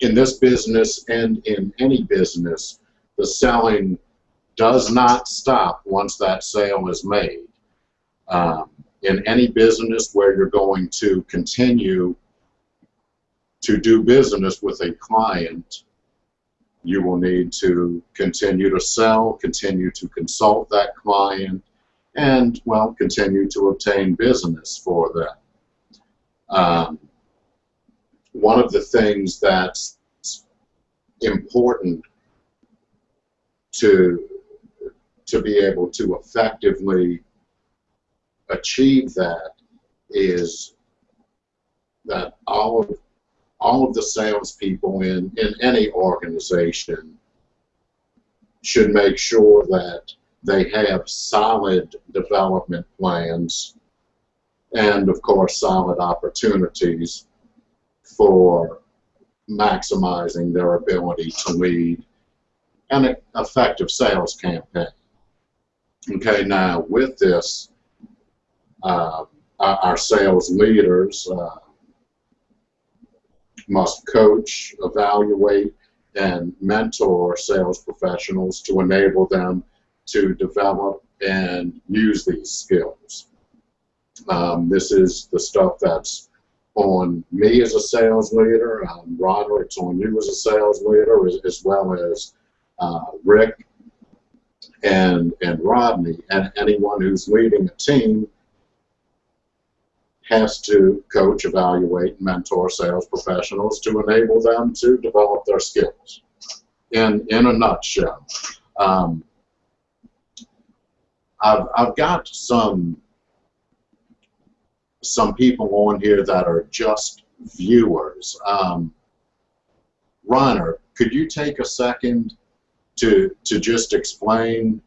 in this business and in any business, the selling does not stop once that sale is made. Um, in any business where you're going to continue to do business with a client, you will need to continue to sell, continue to consult that client, and, well, continue to obtain business for them. Um, one of the things that's important to to be able to effectively achieve that is that all of all of the salespeople in, in any organization should make sure that they have solid development plans and of course solid opportunities for maximizing their ability to lead an effective sales campaign. Okay, now with this, uh, our sales leaders uh, must coach, evaluate, and mentor sales professionals to enable them to develop and use these skills. Um, this is the stuff that's on me as a sales leader, um, Roderick's on you as a sales leader, as, as well as uh, Rick and, and Rodney, and anyone who's leading a team has to coach, evaluate, mentor sales professionals to enable them to develop their skills. In, in a nutshell, um, I've, I've got some some people on here that are just viewers. Um, Reiner, could you take a second to to just explain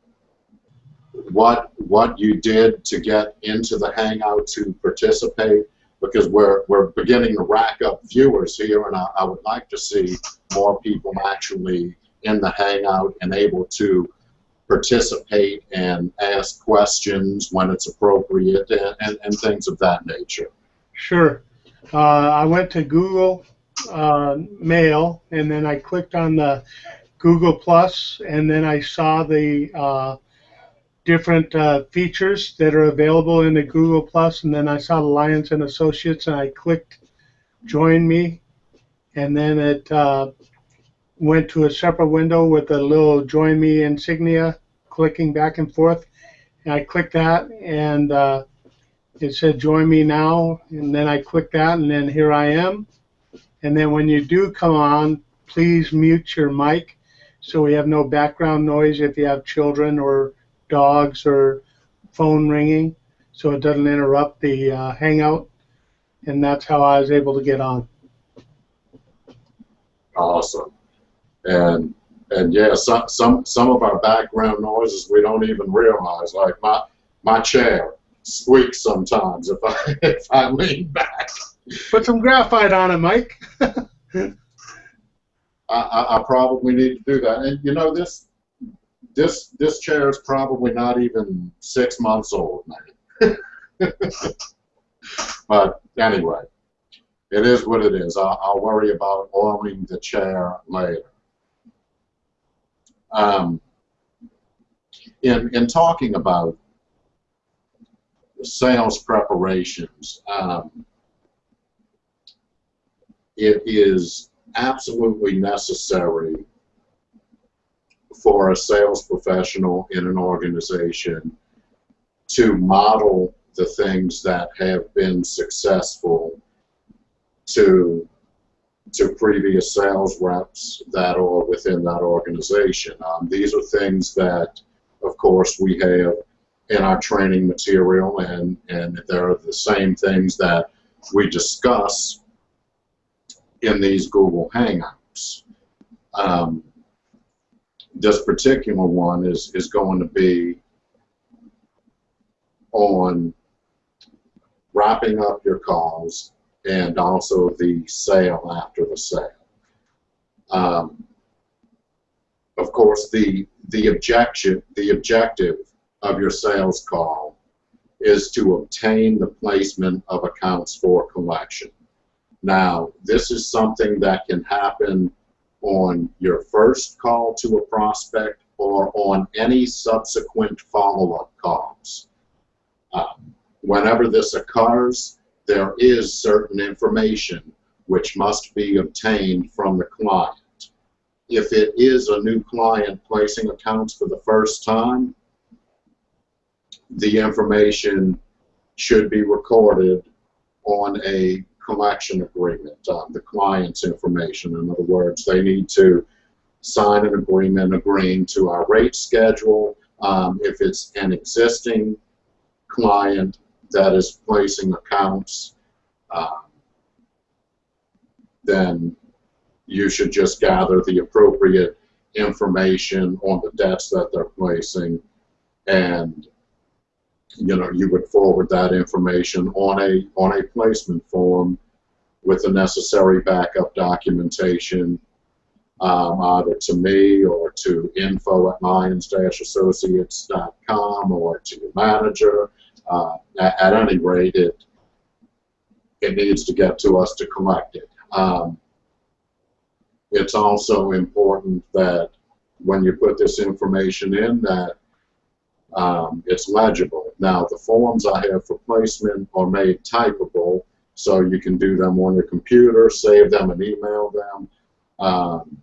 what what you did to get into the Hangout to participate? Because we're we're beginning to rack up viewers here, and I, I would like to see more people actually in the Hangout and able to participate and ask questions when it's appropriate and, and, and things of that nature. Sure. Uh, I went to Google uh, Mail and then I clicked on the Google Plus and then I saw the uh, different uh, features that are available in the Google Plus and then I saw Lyons and Associates and I clicked Join Me and then it uh, went to a separate window with a little join me insignia clicking back and forth. And I clicked that and uh, it said join me now. And then I clicked that and then here I am. And then when you do come on, please mute your mic so we have no background noise if you have children or dogs or phone ringing so it doesn't interrupt the uh, hangout. And that's how I was able to get on. Awesome. And and yeah, some some some of our background noises we don't even realize. Like my my chair squeaks sometimes if I if I lean back. Put some graphite on it, Mike. I, I, I probably need to do that. And you know this this this chair is probably not even six months old now. but anyway, it is what it is. I'll, I'll worry about oiling the chair later. Um, in, in talking about sales preparations, um, it is absolutely necessary for a sales professional in an organization to model the things that have been successful to to previous sales reps that are within that organization. Um, these are things that, of course, we have in our training material, and, and they're the same things that we discuss in these Google Hangouts. Um, this particular one is, is going to be on wrapping up your calls and also the sale after the sale. Um, of course, the the objection, the objective of your sales call is to obtain the placement of accounts for collection. Now, this is something that can happen on your first call to a prospect or on any subsequent follow-up calls. Uh, whenever this occurs, there is certain information which must be obtained from the client. If it is a new client placing accounts for the first time, the information should be recorded on a collection agreement, uh, the client's information. In other words, they need to sign an agreement agreeing to our rate schedule. Um, if it's an existing client that is placing accounts, uh, then you should just gather the appropriate information on the debts that they're placing and you know you would forward that information on a on a placement form with the necessary backup documentation um, either to me or to info at lyons-associates.com or to your manager uh, at, at, any rate it it needs to get to us to collect it um, it's also important that when you put this information in that um, it's legible. Now the forms I have for placement are made typable so you can do them on your computer, save them and email them. Um,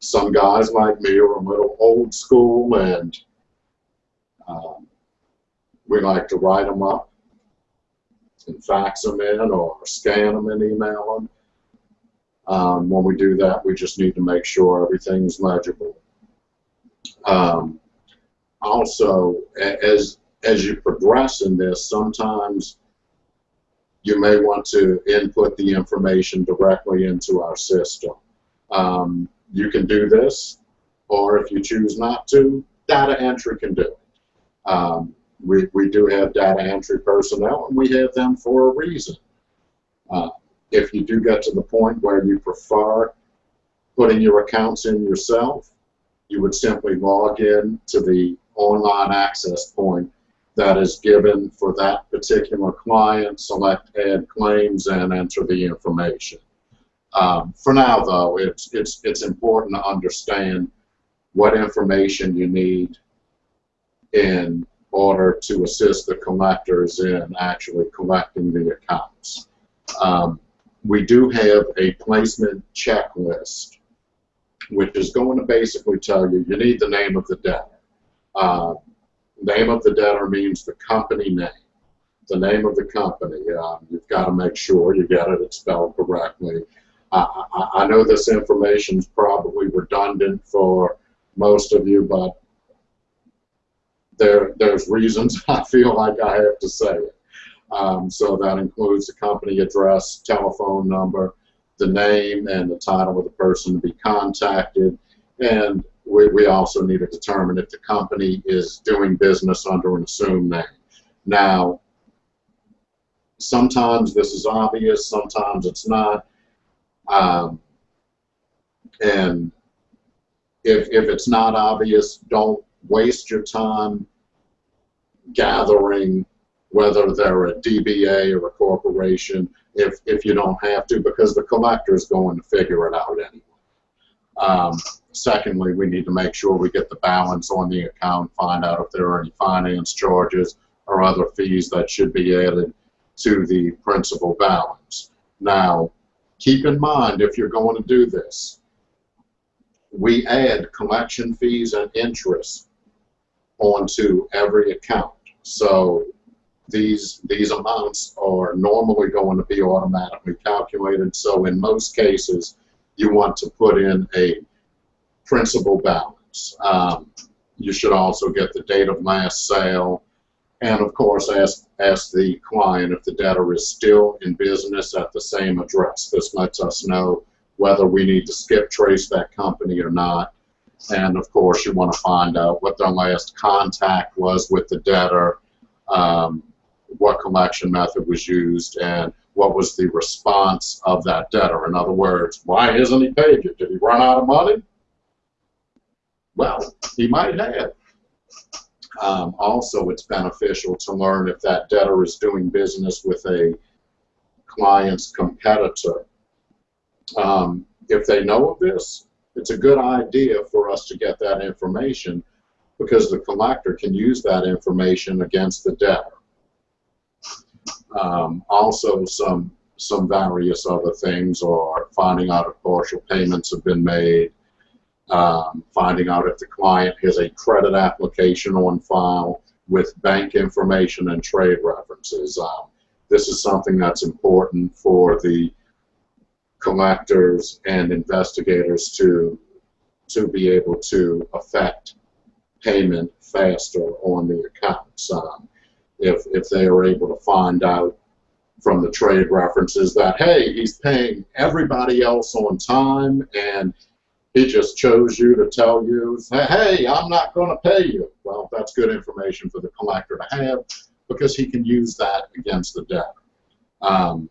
some guys like me are a little old school and um, we like to write them up and fax them in or scan them and email them. Um, when we do that, we just need to make sure everything's legible. Um, also, as as you progress in this, sometimes you may want to input the information directly into our system. Um, you can do this, or if you choose not to, data entry can do it. Um, we, we do have data entry personnel, and we have them for a reason. Uh, if you do get to the point where you prefer putting your accounts in yourself, you would simply log in to the online access point that is given for that particular client, select add claims, and enter the information. Um, for now, though, it's, it's, it's important to understand what information you need in order to assist the collectors in actually collecting the accounts. Um, we do have a placement checklist, which is going to basically tell you you need the name of the debtor. Uh, name of the debtor means the company name. The name of the company. Um, you've got to make sure you get it spelled correctly. I, I, I know this information is probably redundant for most of you, but there, there's reasons I feel like I have to say it. Um, so that includes the company address, telephone number, the name and the title of the person to be contacted. And we, we also need to determine if the company is doing business under an assumed name. Now, sometimes this is obvious, sometimes it's not. Um, and if, if it's not obvious, don't waste your time gathering whether they're a DBA or a corporation, if, if you don't have to, because the collector is going to figure it out anyway. Um, secondly, we need to make sure we get the balance on the account, find out if there are any finance charges or other fees that should be added to the principal balance. Now, keep in mind if you're going to do this, we add collection fees and interest onto every account. So these these amounts are normally going to be automatically calculated. So in most cases, you want to put in a principal balance. Um, you should also get the date of last sale, and of course, ask ask the client if the debtor is still in business at the same address. This lets us know whether we need to skip trace that company or not. And of course, you want to find out what their last contact was with the debtor. Um, what collection method was used and what was the response of that debtor. In other words, why isn't he paid you? Did he run out of money? Well, he might have. Um, also, it's beneficial to learn if that debtor is doing business with a client's competitor. Um, if they know of this, it's a good idea for us to get that information because the collector can use that information against the debtor. Um, also, some some various other things, or finding out if partial payments have been made, um, finding out if the client has a credit application on file with bank information and trade references. Um, this is something that's important for the collectors and investigators to to be able to affect payment faster on the accounts. Um, if if they are able to find out from the trade references that hey, he's paying everybody else on time and he just chose you to tell you, hey, I'm not going to pay you. Well, that's good information for the collector to have because he can use that against the debtor. Um,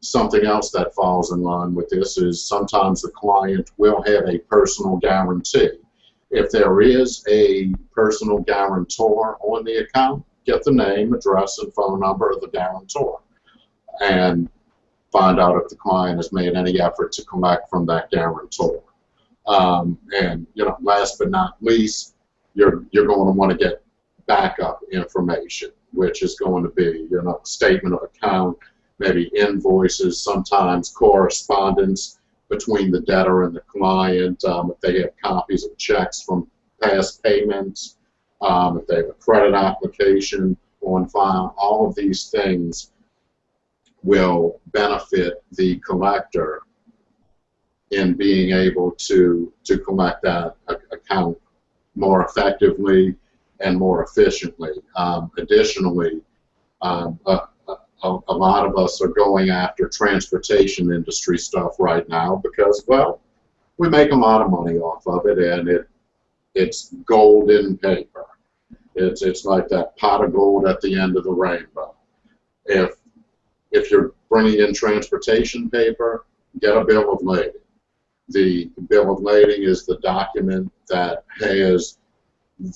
something else that falls in line with this is sometimes the client will have a personal guarantee. If there is a personal guarantor on the account, get the name, address, and phone number of the guarantor and find out if the client has made any effort to collect from that guarantor. Um, and you know, last but not least, you're you're going to want to get backup information, which is going to be you know statement of account, maybe invoices, sometimes correspondence between the debtor and the client. Um, if they have copies of checks from past payments, um, if they have a credit application on file, all of these things will benefit the collector in being able to to collect that account more effectively and more efficiently. Um, additionally, um, a, a, lot of us are going after transportation industry stuff right now because, well, we make a lot of money off of it, and it it's golden paper. It's it's like that pot of gold at the end of the rainbow. If if you're bringing in transportation paper, get a bill of lading the bill of lading is the document that has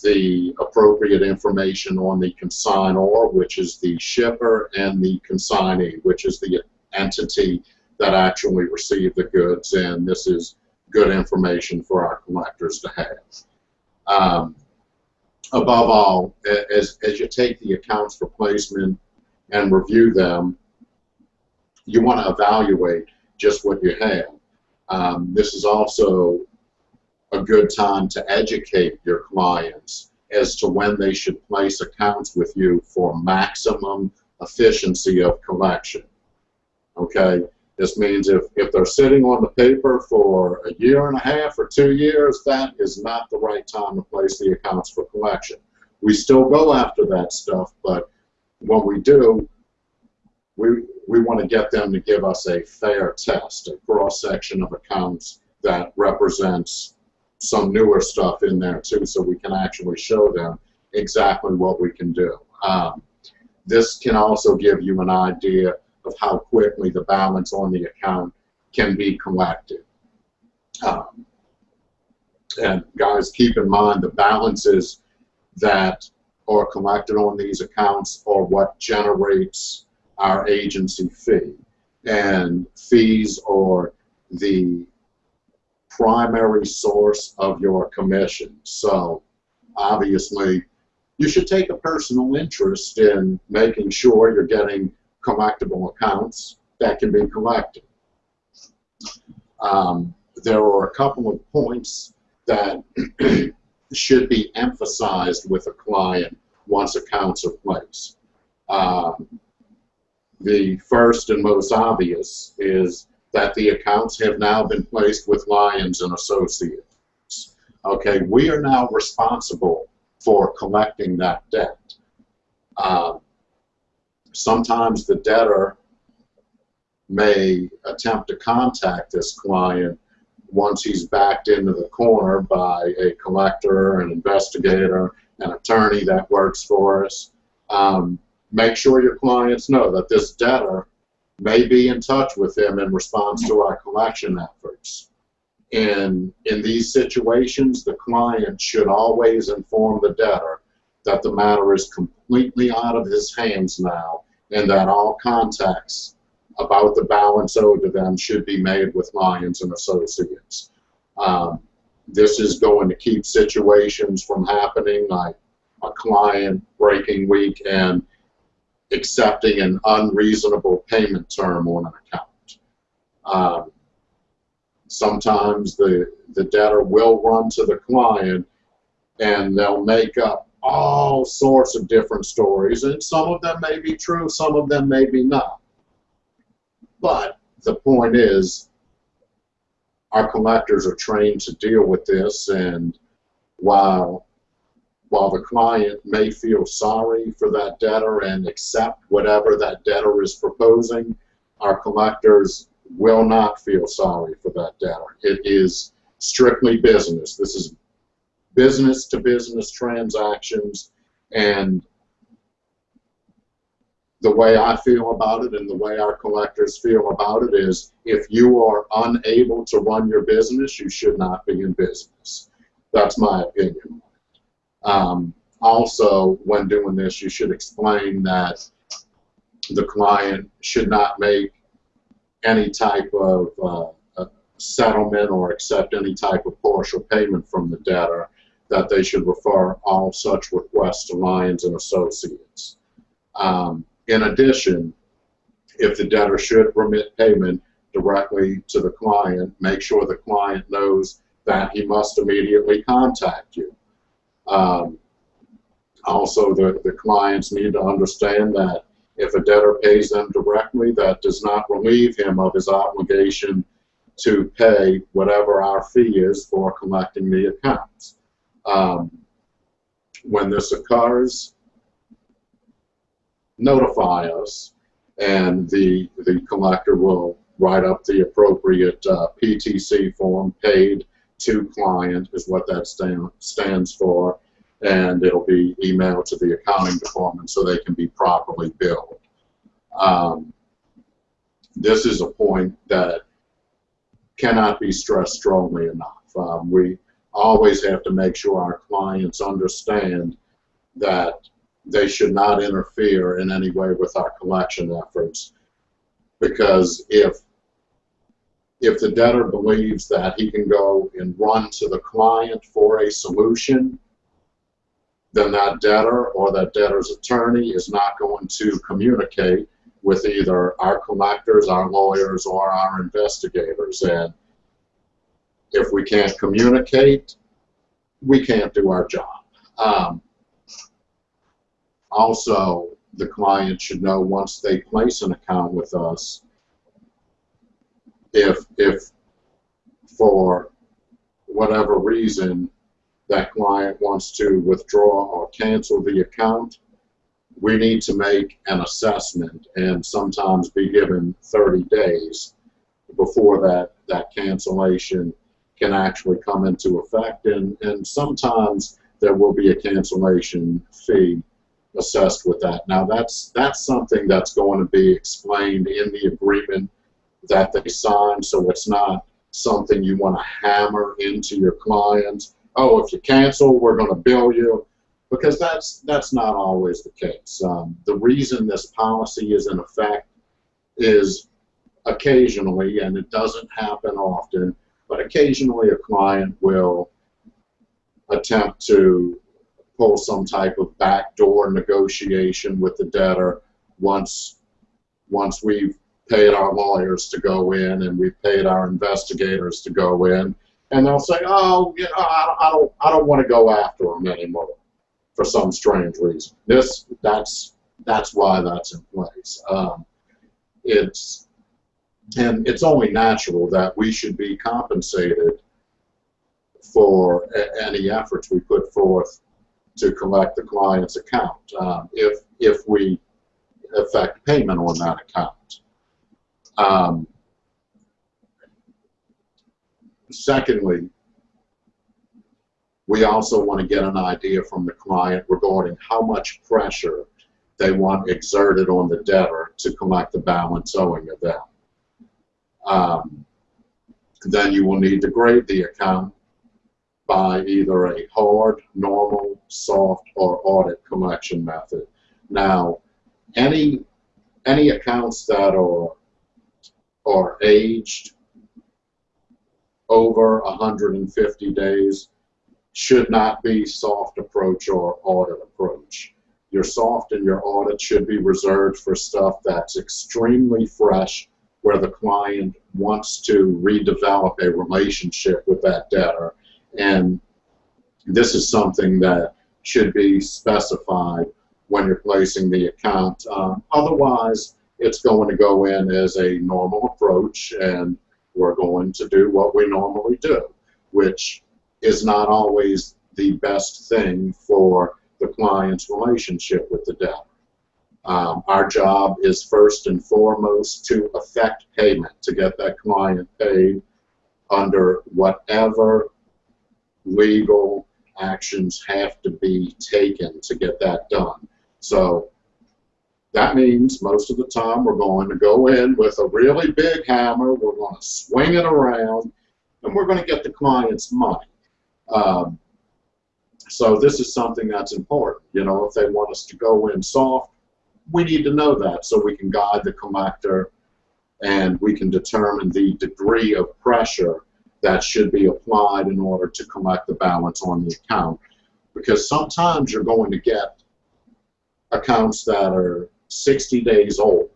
the appropriate information on the consignor, which is the shipper, and the consignee, which is the entity that actually received the goods. And this is good information for our collectors to have. Um, above all, as, as you take the accounts for placement and review them, you want to evaluate just what you have. Um, this is also a good time to educate your clients as to when they should place accounts with you for maximum efficiency of collection. Okay, this means if, if they're sitting on the paper for a year and a half or two years, that is not the right time to place the accounts for collection. We still go after that stuff, but when we do, we, we want to get them to give us a fair test, a cross section of accounts that represents some newer stuff in there too, so we can actually show them exactly what we can do. Um, this can also give you an idea of how quickly the balance on the account can be collected. Um, and guys, keep in mind the balances that are collected on these accounts are what generates our agency fee. And fees are the primary source of your commission. So obviously, you should take a personal interest in making sure you're getting collectible accounts that can be collected. Um, there are a couple of points that should be emphasized with a client once accounts are placed. Um, the first and most obvious is that the accounts have now been placed with Lyons and Associates. Okay, we are now responsible for collecting that debt. Uh, sometimes the debtor may attempt to contact this client once he's backed into the corner by a collector, an investigator, an attorney that works for us. Um, make sure your clients know that this debtor may be in touch with them in response to our collection efforts. In, in these situations, the client should always inform the debtor that the matter is completely out of his hands now and that all contacts about the balance owed to them should be made with Lyons and Associates. Um, this is going to keep situations from happening like a client breaking weak and accepting an unreasonable payment term on an account. Um, sometimes the, the debtor will run to the client and they'll make up all sorts of different stories, and some of them may be true, some of them may be not. But the point is, our collectors are trained to deal with this, and while while the client may feel sorry for that debtor and accept whatever that debtor is proposing, our collectors will not feel sorry for that debtor. It is strictly business. This is business to business transactions and the way I feel about it and the way our collectors feel about it is if you are unable to run your business, you should not be in business. That's my opinion. Um, also, when doing this, you should explain that the client should not make any type of uh, settlement or accept any type of partial payment from the debtor that they should refer all such requests to Lyons and Associates. Um, in addition, if the debtor should remit payment directly to the client, make sure the client knows that he must immediately contact you. Um, also, the, the clients need to understand that if a debtor pays them directly, that does not relieve him of his obligation to pay whatever our fee is for collecting the accounts. Um, when this occurs, notify us, and the the collector will write up the appropriate uh, PTC form. Paid to client is what that stand, stands for, and it'll be emailed to the accounting department so they can be properly billed. Um, this is a point that cannot be stressed strongly enough. Um, we always have to make sure our clients understand that they should not interfere in any way with our collection efforts because if if the debtor believes that he can go and run to the client for a solution, then that debtor or that debtor's attorney is not going to communicate with either our collectors, our lawyers, or our investigators. And if we can't communicate, we can't do our job. Um, also, the client should know once they place an account with us, if, if for whatever reason that client wants to withdraw or cancel the account, we need to make an assessment and sometimes be given 30 days before that, that cancellation can actually come into effect, and, and sometimes there will be a cancellation fee assessed with that. Now that's that's something that's going to be explained in the agreement that they sign, so it's not something you want to hammer into your clients. Oh, if you cancel, we're going to bill you, because that's that's not always the case. Um, the reason this policy is in effect is occasionally, and it doesn't happen often, but occasionally a client will attempt to pull some type of backdoor negotiation with the debtor once once we've paid our lawyers to go in and we've paid our investigators to go in. And they'll say oh you know I, I don't I don't want to go after them anymore for some strange reason. This that's that's why that's in place. Um, it's and it's only natural that we should be compensated for any efforts we put forth to collect the client's account. Um, if if we effect payment on that account. Um, secondly, we also want to get an idea from the client regarding how much pressure they want exerted on the debtor to collect the balance owing of them. Um, then you will need to grade the account by either a hard, normal, soft, or audit collection method. Now, any any accounts that are are aged over 150 days should not be soft approach or audit approach. Your soft and your audit should be reserved for stuff that's extremely fresh where the client wants to redevelop a relationship with that debtor. And this is something that should be specified when you're placing the account. Um, otherwise, it's going to go in as a normal approach and we're going to do what we normally do, which is not always the best thing for the client's relationship with the debtor. Um, our job is first and foremost to effect payment, to get that client paid under whatever legal actions have to be taken to get that done. So that means most of the time we're going to go in with a really big hammer, we're going to swing it around, and we're going to get the client's money. Um, so this is something that's important. You know, if they want us to go in soft, we need to know that so we can guide the collector and we can determine the degree of pressure that should be applied in order to collect the balance on the account. Because sometimes you're going to get accounts that are 60 days old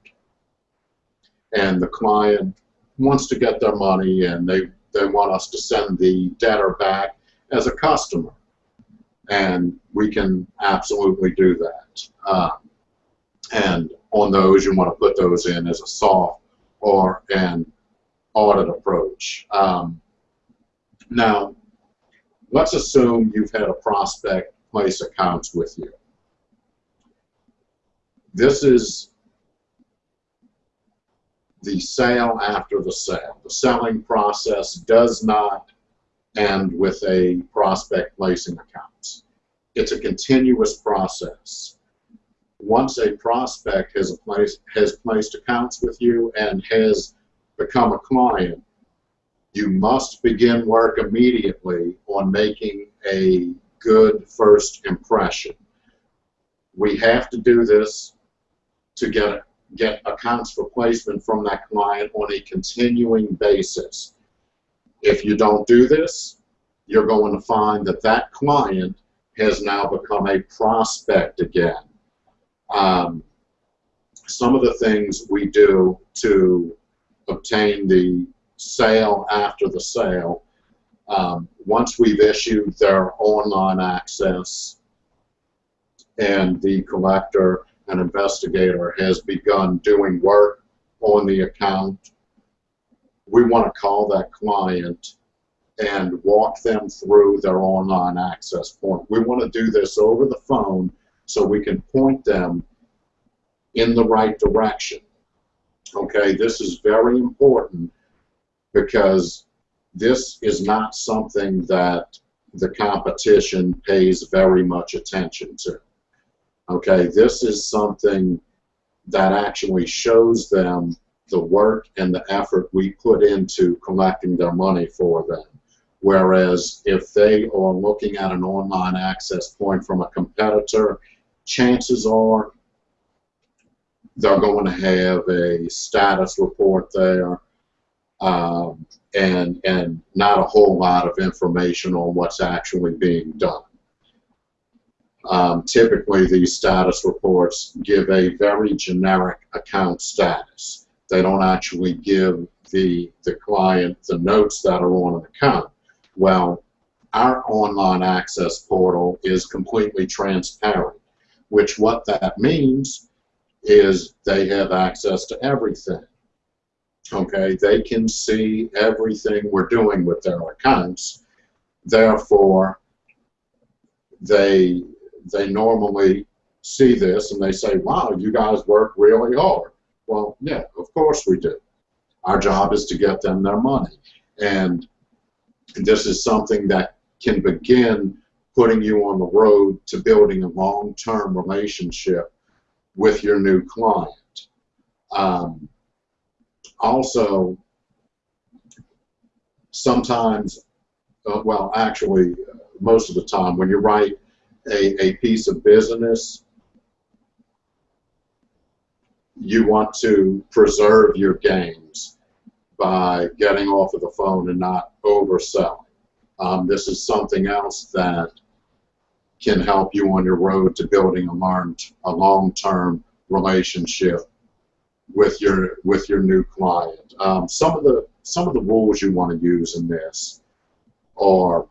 and the client wants to get their money and they, they want us to send the debtor back as a customer. And we can absolutely do that. Um, and on those, you want to put those in as a soft or an audit approach. Um, now, let's assume you've had a prospect place accounts with you. This is the sale after the sale. The selling process does not end with a prospect placing accounts. It's a continuous process. Once a prospect has, a place, has placed accounts with you and has become a client, you must begin work immediately on making a good first impression. We have to do this to get get accounts for placement from that client on a continuing basis. If you don't do this, you're going to find that that client has now become a prospect again. Um, some of the things we do to obtain the sale after the sale, um, once we've issued their online access and the collector an investigator has begun doing work on the account, we want to call that client and walk them through their online access point. We want to do this over the phone so we can point them in the right direction. Okay, this is very important because this is not something that the competition pays very much attention to. Okay, this is something that actually shows them the work and the effort we put into collecting their money for them. Whereas if they are looking at an online access point from a competitor, chances are they're going to have a status report there um, and, and not a whole lot of information on what's actually being done. Um, typically, these status reports give a very generic account status. They don't actually give the, the client the notes that are on an account. Well, our online access portal is completely transparent, which what that means is they have access to everything. Okay, they can see everything we're doing with their accounts. Therefore, they they normally see this and they say, wow, you guys work really hard. Well, yeah, of course we do. Our job is to get them their money. And this is something that can begin putting you on the road to building a long-term relationship with your new client. Um, also, sometimes, uh, well, actually, most of the time, when you write a, a piece of business, you want to preserve your gains. by getting off of the phone and not overselling. Um, this is something else that can help you on your road to building a, long-term relationship with your with your new client. Um, some of the some of the rules you want to use in this are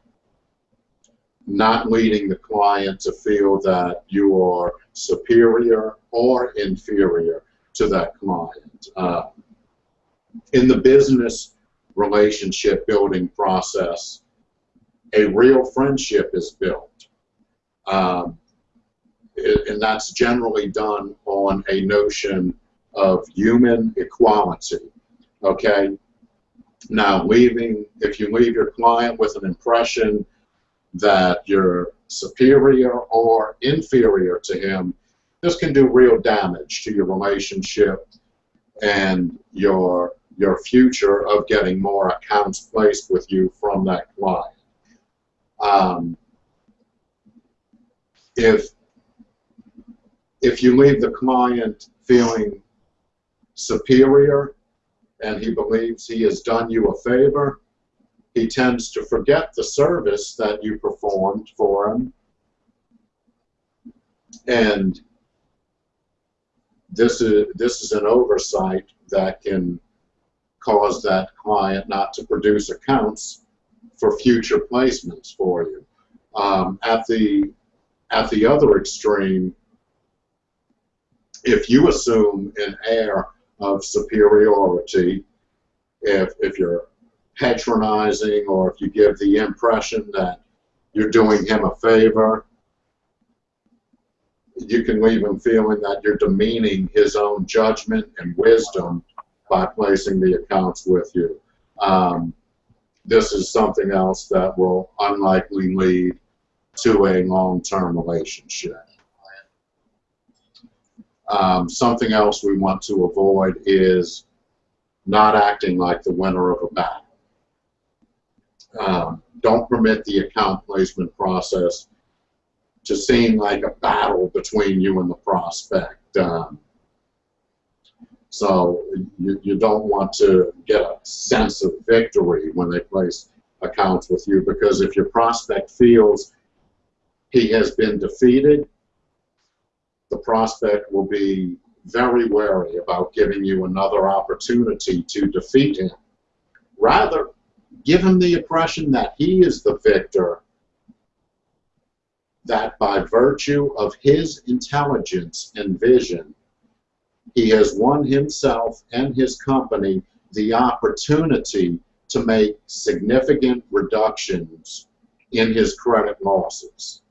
not leading the client to feel that you are superior or inferior to that client. Uh, in the business relationship building process, a real friendship is built. Um, and that's generally done on a notion of human equality. Okay? Now, leaving, if you leave your client with an impression that you're superior or inferior to him, this can do real damage to your relationship and your your future of getting more accounts placed with you from that client. Um, if if you leave the client feeling superior and he believes he has done you a favor, he tends to forget the service that you performed for him. And this is this is an oversight that can cause that client not to produce accounts for future placements for you. Um, at the at the other extreme, if you assume an air of superiority, if if you're patronizing or if you give the impression that you're doing him a favor, you can leave him feeling that you're demeaning his own judgment and wisdom by placing the accounts with you. Um, this is something else that will unlikely lead to a long-term relationship. Um, something else we want to avoid is not acting like the winner of a battle. Um, don't permit the account placement process to seem like a battle between you and the prospect. Um, so you, you don't want to get a sense of victory when they place accounts with you because if your prospect feels he has been defeated, the prospect will be very wary about giving you another opportunity to defeat him. Rather, give him the impression that he is the victor, that by virtue of his intelligence and vision, he has won himself and his company the opportunity to make significant reductions in his credit losses.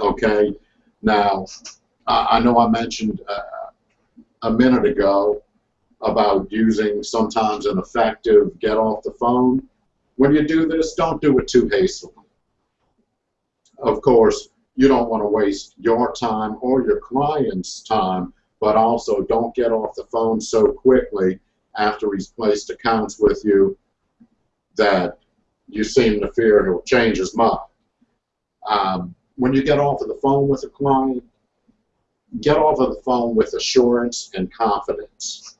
Okay, now I know I mentioned uh, a minute ago about using sometimes an effective get off the phone. When you do this, don't do it too hastily. Of course, you don't want to waste your time or your client's time, but also don't get off the phone so quickly after he's placed accounts with you that you seem to fear he'll change his mind. Um, when you get off of the phone with a client, get off of the phone with assurance and confidence.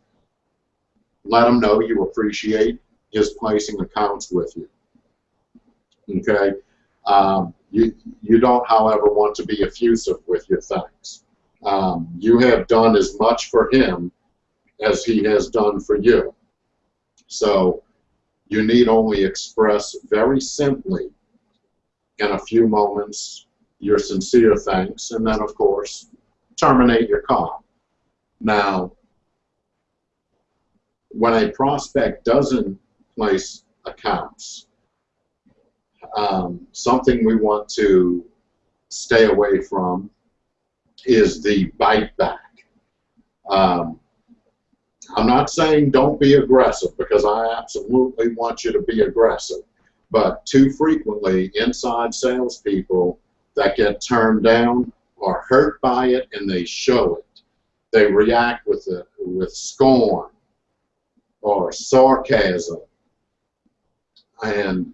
Let them know you appreciate his placing accounts with you. Okay? Um, you, you don't, however, want to be effusive with your thanks. Um, you have done as much for him as he has done for you. So you need only express very simply in a few moments your sincere thanks, and then, of course, terminate your call. Now, when a prospect doesn't place accounts, um, something we want to stay away from is the bite back. Um, I'm not saying don't be aggressive because I absolutely want you to be aggressive, but too frequently inside salespeople that get turned down are hurt by it and they show it. They react with with scorn or sarcasm, and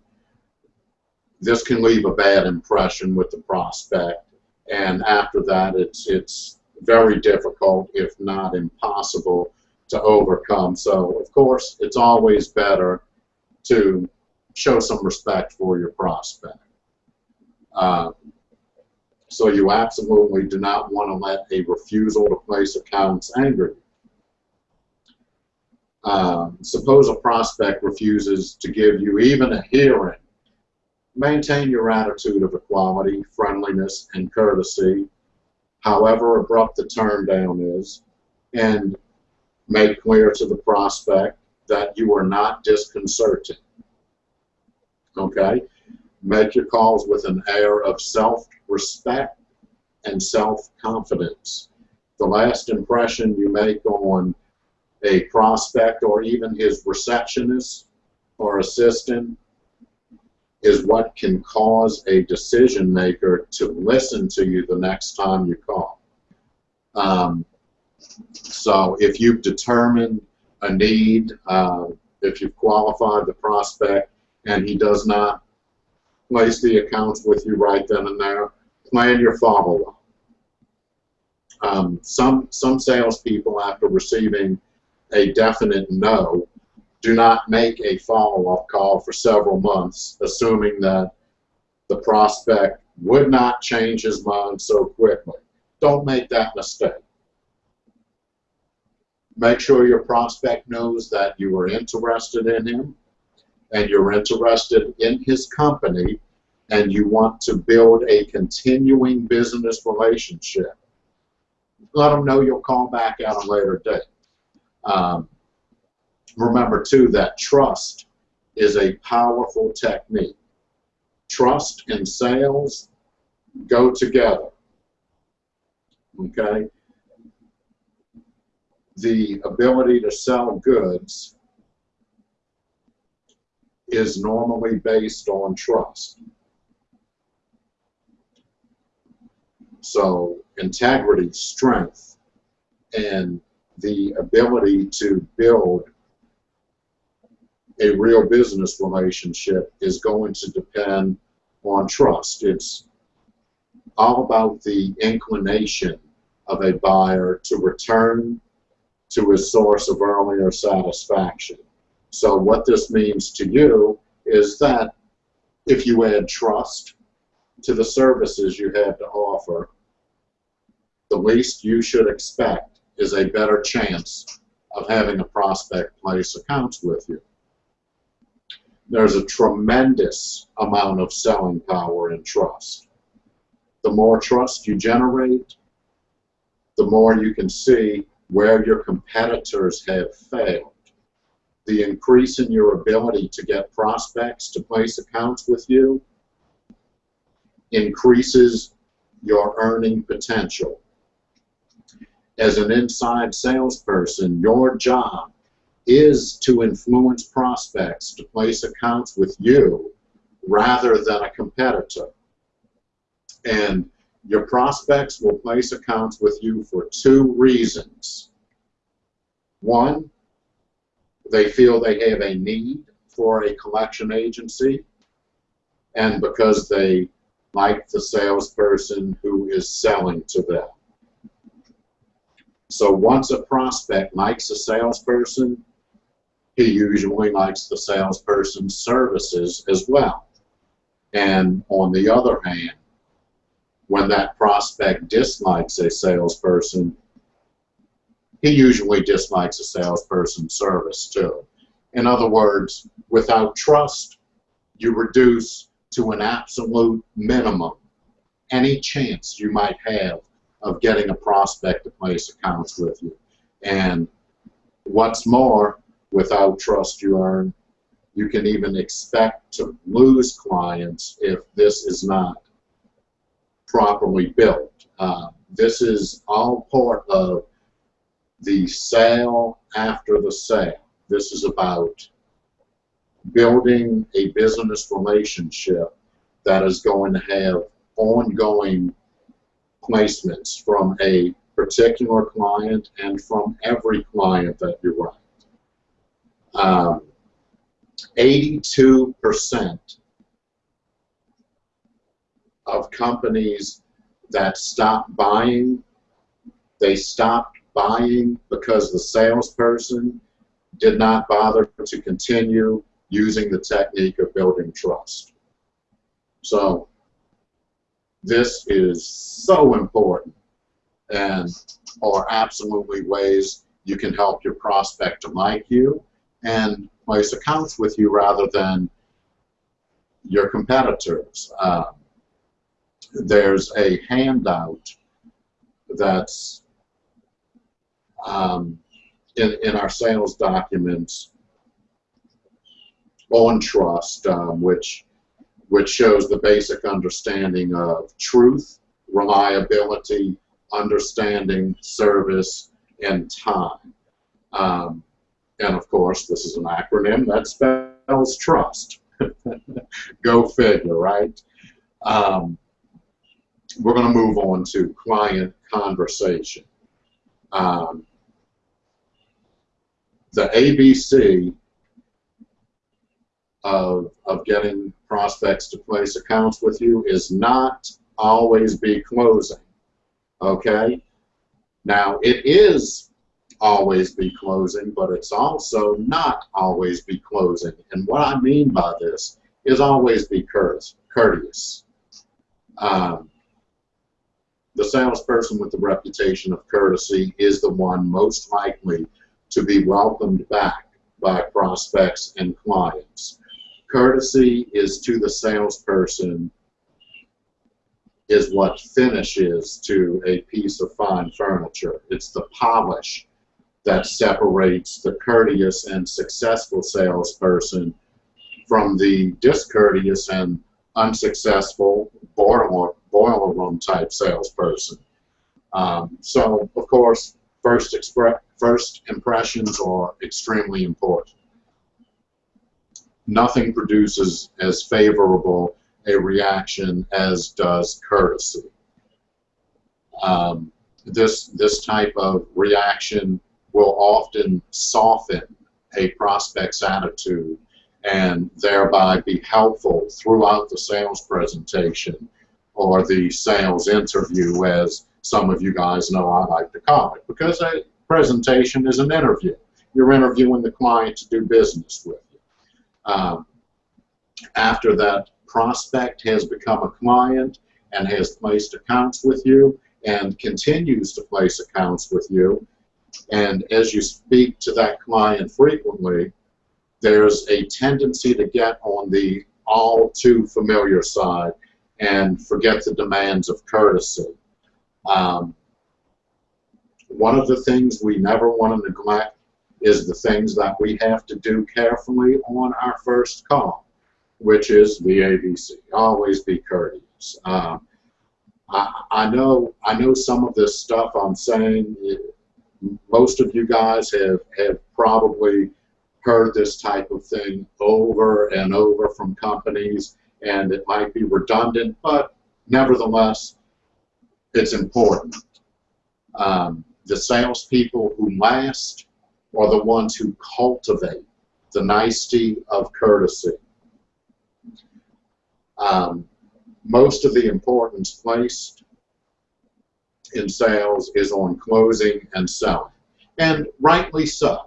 this can leave a bad impression with the prospect. And after that, it's it's very difficult, if not impossible, to overcome. So, of course, it's always better to show some respect for your prospect. Uh, so you absolutely do not want to let a refusal to place accounts anger you. Um, suppose a prospect refuses to give you even a hearing. Maintain your attitude of equality, friendliness, and courtesy, however abrupt the turn down is, and make clear to the prospect that you are not disconcerting. Okay? Make your calls with an air of self-respect and self-confidence. The last impression you make on a prospect or even his receptionist or assistant is what can cause a decision maker to listen to you the next time you call. Um, so if you've determined a need, uh, if you've qualified the prospect and he does not place the accounts with you right then and there, plan your follow-up. Um, some, some salespeople, after receiving a definite no, do not make a follow-up call for several months, assuming that the prospect would not change his mind so quickly. Don't make that mistake. Make sure your prospect knows that you are interested in him and you're interested in his company and you want to build a continuing business relationship. Let them know you'll call back at a later date. Um, remember, too, that trust is a powerful technique. Trust and sales go together. Okay? The ability to sell goods is normally based on trust. So integrity, strength, and the ability to build a real business relationship is going to depend on trust. It's all about the inclination of a buyer to return to his source of earlier satisfaction. So what this means to you is that if you add trust to the services you have to offer, the least you should expect is a better chance of having a prospect place accounts with you. There's a tremendous amount of selling power in trust. The more trust you generate, the more you can see where your competitors have failed. The increase in your ability to get prospects to place accounts with you increases your earning potential as an inside salesperson, your job is to influence prospects to place accounts with you rather than a competitor. And your prospects will place accounts with you for two reasons. One, they feel they have a need for a collection agency, and because they like the salesperson who is selling to them. So once a prospect likes a salesperson, he usually likes the salesperson's services as well. And on the other hand, when that prospect dislikes a salesperson, he usually dislikes a salesperson's service too. In other words, without trust, you reduce to an absolute minimum any chance you might have of getting a prospect to place accounts with you. And what's more, without trust you earn, you can even expect to lose clients if this is not properly built. Uh, this is all part of the sale after the sale. This is about building a business relationship that is going to have ongoing placements from a particular client and from every client that you write. Um, 82% of companies that stop buying, they stopped buying because the salesperson did not bother to continue using the technique of building trust. So this is so important and are absolutely ways you can help your prospect to like you and place accounts with you rather than your competitors. Um, there's a handout that's um, in, in our sales documents on trust, um, which which shows the basic understanding of truth, reliability, understanding, service, and time. Um, and of course, this is an acronym that spells trust. Go figure, right? Um, we're going to move on to client conversation. Um, the ABC of, of getting prospects to place accounts with you is not always be closing. Okay? Now, it is always be closing, but it's also not always be closing. And what I mean by this is always be courteous. Um, the salesperson with the reputation of courtesy is the one most likely to be welcomed back by prospects and clients. Courtesy is to the salesperson is what finishes to a piece of fine furniture. It's the polish that separates the courteous and successful salesperson from the discourteous and unsuccessful boiler, boiler room type salesperson. Um, so, of course, first, first impressions are extremely important nothing produces as favorable a reaction as does courtesy. Um, this, this type of reaction will often soften a prospect's attitude and thereby be helpful throughout the sales presentation or the sales interview as some of you guys know I like to call it because a presentation is an interview. You're interviewing the client to do business with. Um, after that prospect has become a client and has placed accounts with you and continues to place accounts with you, and as you speak to that client frequently, there's a tendency to get on the all too familiar side and forget the demands of courtesy. Um, one of the things we never want to neglect is the things that we have to do carefully on our first call, which is the ABC. Always be courteous. Um, I, I, know I know some of this stuff I'm saying. Most of you guys have, have probably heard this type of thing over and over from companies, and it might be redundant, but nevertheless, it's important. Um, the salespeople who last are the ones who cultivate the nicety of courtesy. Um, most of the importance placed in sales is on closing and selling, and rightly so.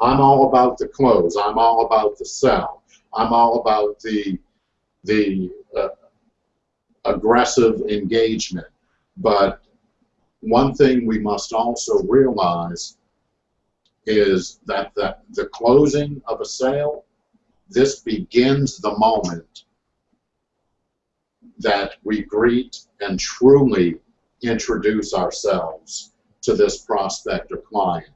I'm all about the close. I'm all about the sell. I'm all about the the uh, aggressive engagement. But one thing we must also realize is that the, the closing of a sale, this begins the moment that we greet and truly introduce ourselves to this prospect or client.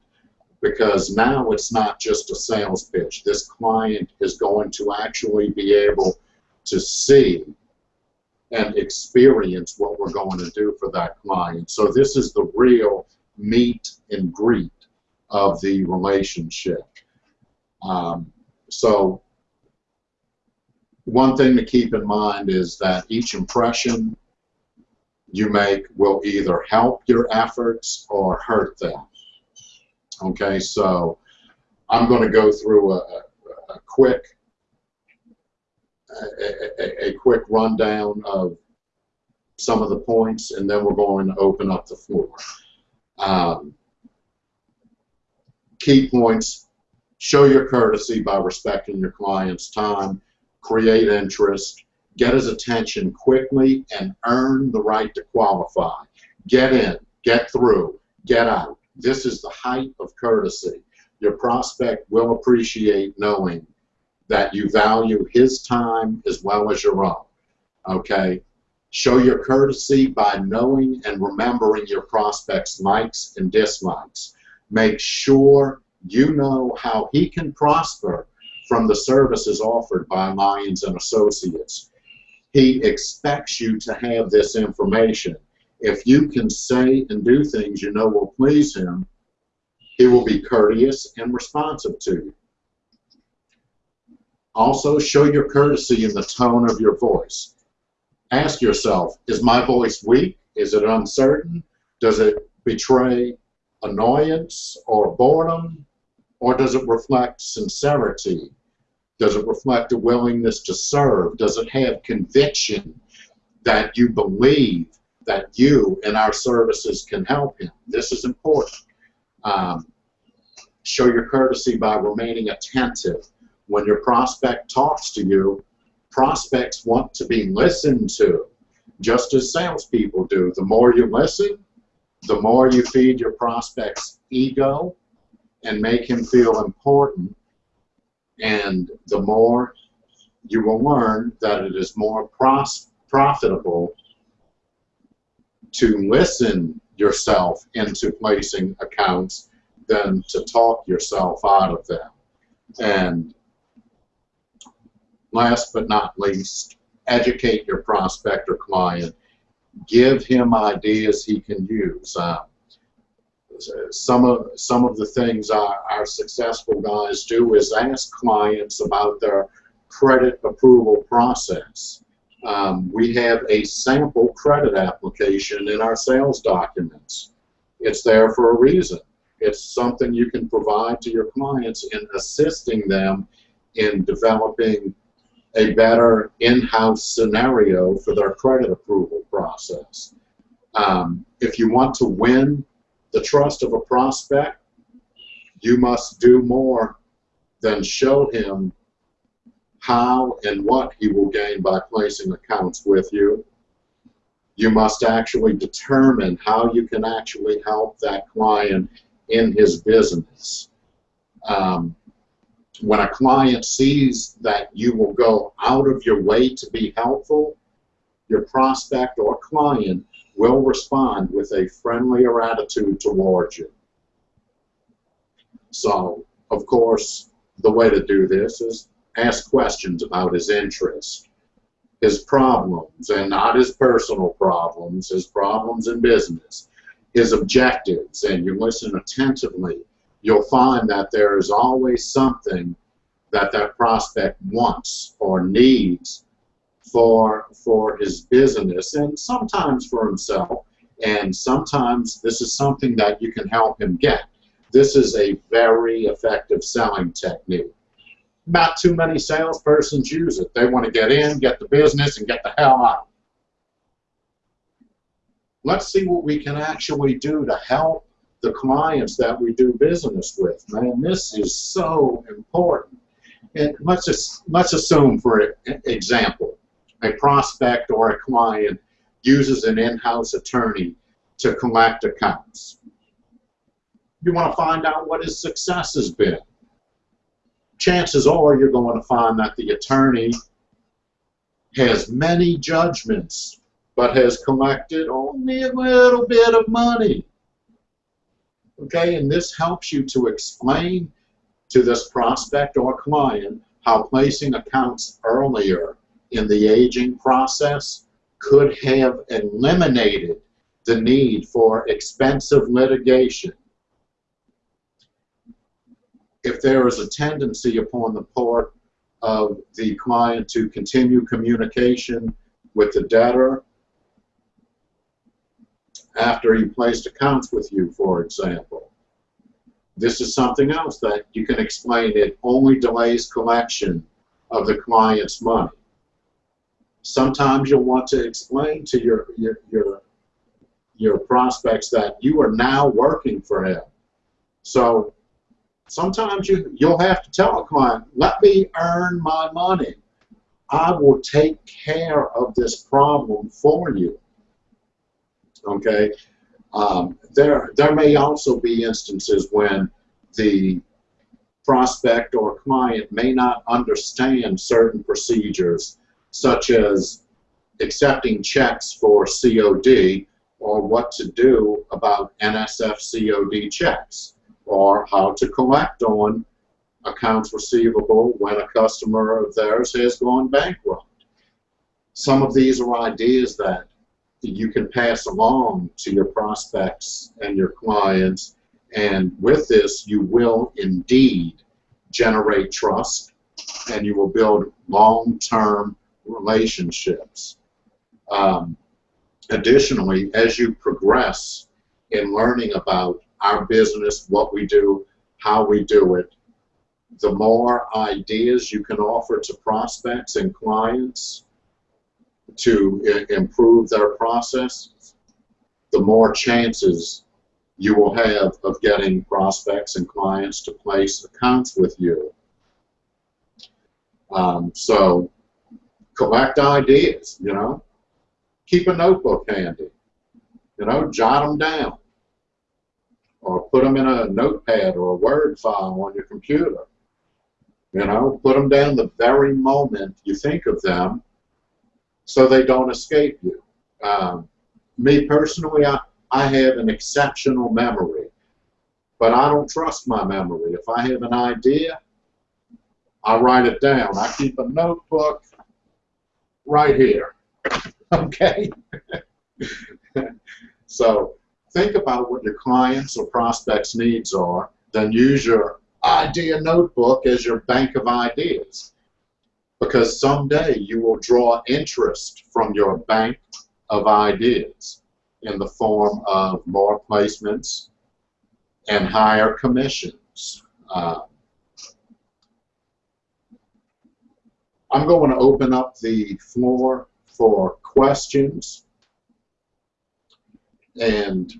Because now it's not just a sales pitch. This client is going to actually be able to see and experience what we're going to do for that client. So this is the real meet and greet of the relationship. Um, so one thing to keep in mind is that each impression you make will either help your efforts or hurt them. Okay, so I'm going to go through a, a, quick a, a, a, quick rundown of some of the points, and then we're going to open up the floor. Um, key points, show your courtesy by respecting your client's time, create interest, get his attention quickly, and earn the right to qualify. Get in, get through, get out. This is the height of courtesy. Your prospect will appreciate knowing that you value his time as well as your own. Okay? Show your courtesy by knowing and remembering your prospect's likes and dislikes. Make sure you know how he can prosper from the services offered by Lyons and Associates. He expects you to have this information. If you can say and do things you know will please him, he will be courteous and responsive to you. Also, show your courtesy in the tone of your voice. Ask yourself, is my voice weak? Is it uncertain? Does it betray annoyance or boredom? Or does it reflect sincerity? Does it reflect a willingness to serve? Does it have conviction that you believe that you and our services can help him? This is important. Um, show your courtesy by remaining attentive. When your prospect talks to you, prospects want to be listened to, just as salespeople do. The more you listen, the more you feed your prospect's ego and make him feel important, and the more you will learn that it is more pros profitable to listen yourself into placing accounts than to talk yourself out of them. And last but not least, educate your prospect or client. Give him ideas he can use. Um, some of some of the things our, our successful guys do is ask clients about their credit approval process. Um, we have a sample credit application in our sales documents. It's there for a reason. It's something you can provide to your clients in assisting them in developing a better in-house scenario for their credit approval process. Um, if you want to win the trust of a prospect, you must do more than show him how and what he will gain by placing accounts with you. You must actually determine how you can actually help that client in his business. Um, when a client sees that you will go out of your way to be helpful, your prospect or client will respond with a friendlier attitude towards you. So, of course, the way to do this is ask questions about his interests, his problems, and not his personal problems, his problems in business, his objectives, and you listen attentively, you'll find that there is always something that that prospect wants or needs for for his business and sometimes for himself. And sometimes this is something that you can help him get. This is a very effective selling technique. Not too many salespersons use it. They want to get in get the business and get the hell out. Let's see what we can actually do to help the clients that we do business with man this is so important and let's let's assume for example a prospect or a client uses an in-house attorney to collect accounts. You want to find out what his success has been. Chances are you're going to find that the attorney has many judgments but has collected only a little bit of money. Okay, and this helps you to explain to this prospect or client how placing accounts earlier in the aging process could have eliminated the need for expensive litigation. If there is a tendency upon the part of the client to continue communication with the debtor after he placed accounts with you, for example, this is something else that you can explain. It only delays collection of the client's money. Sometimes you'll want to explain to your, your, your your prospects that you are now working for him. So sometimes you you'll have to tell a client, let me earn my money. I will take care of this problem for you. Okay. Um, there there may also be instances when the prospect or client may not understand certain procedures, such as accepting checks for COD or what to do about NSF COD checks or how to collect on accounts receivable when a customer of theirs has gone bankrupt. Some of these are ideas that you can pass along to your prospects and your clients and with this, you will indeed generate trust and you will build long-term relationships. Um, additionally, as you progress in learning about our business, what we do, how we do it, the more ideas you can offer to prospects and clients to improve their process, the more chances you will have of getting prospects and clients to place accounts with you. Um, so collect ideas, you know. Keep a notebook handy, you know, jot them down. Or put them in a notepad or a Word file on your computer. You know, put them down the very moment you think of them so they don't escape you. Um, me personally, I, I have an exceptional memory, but I don't trust my memory. If I have an idea, I write it down. I keep a notebook right here. Okay? so think about what your clients or prospects' needs are, then use your idea notebook as your bank of ideas. Because someday you will draw interest from your bank of ideas in the form of more placements and higher commissions. Uh, I'm going to open up the floor for questions and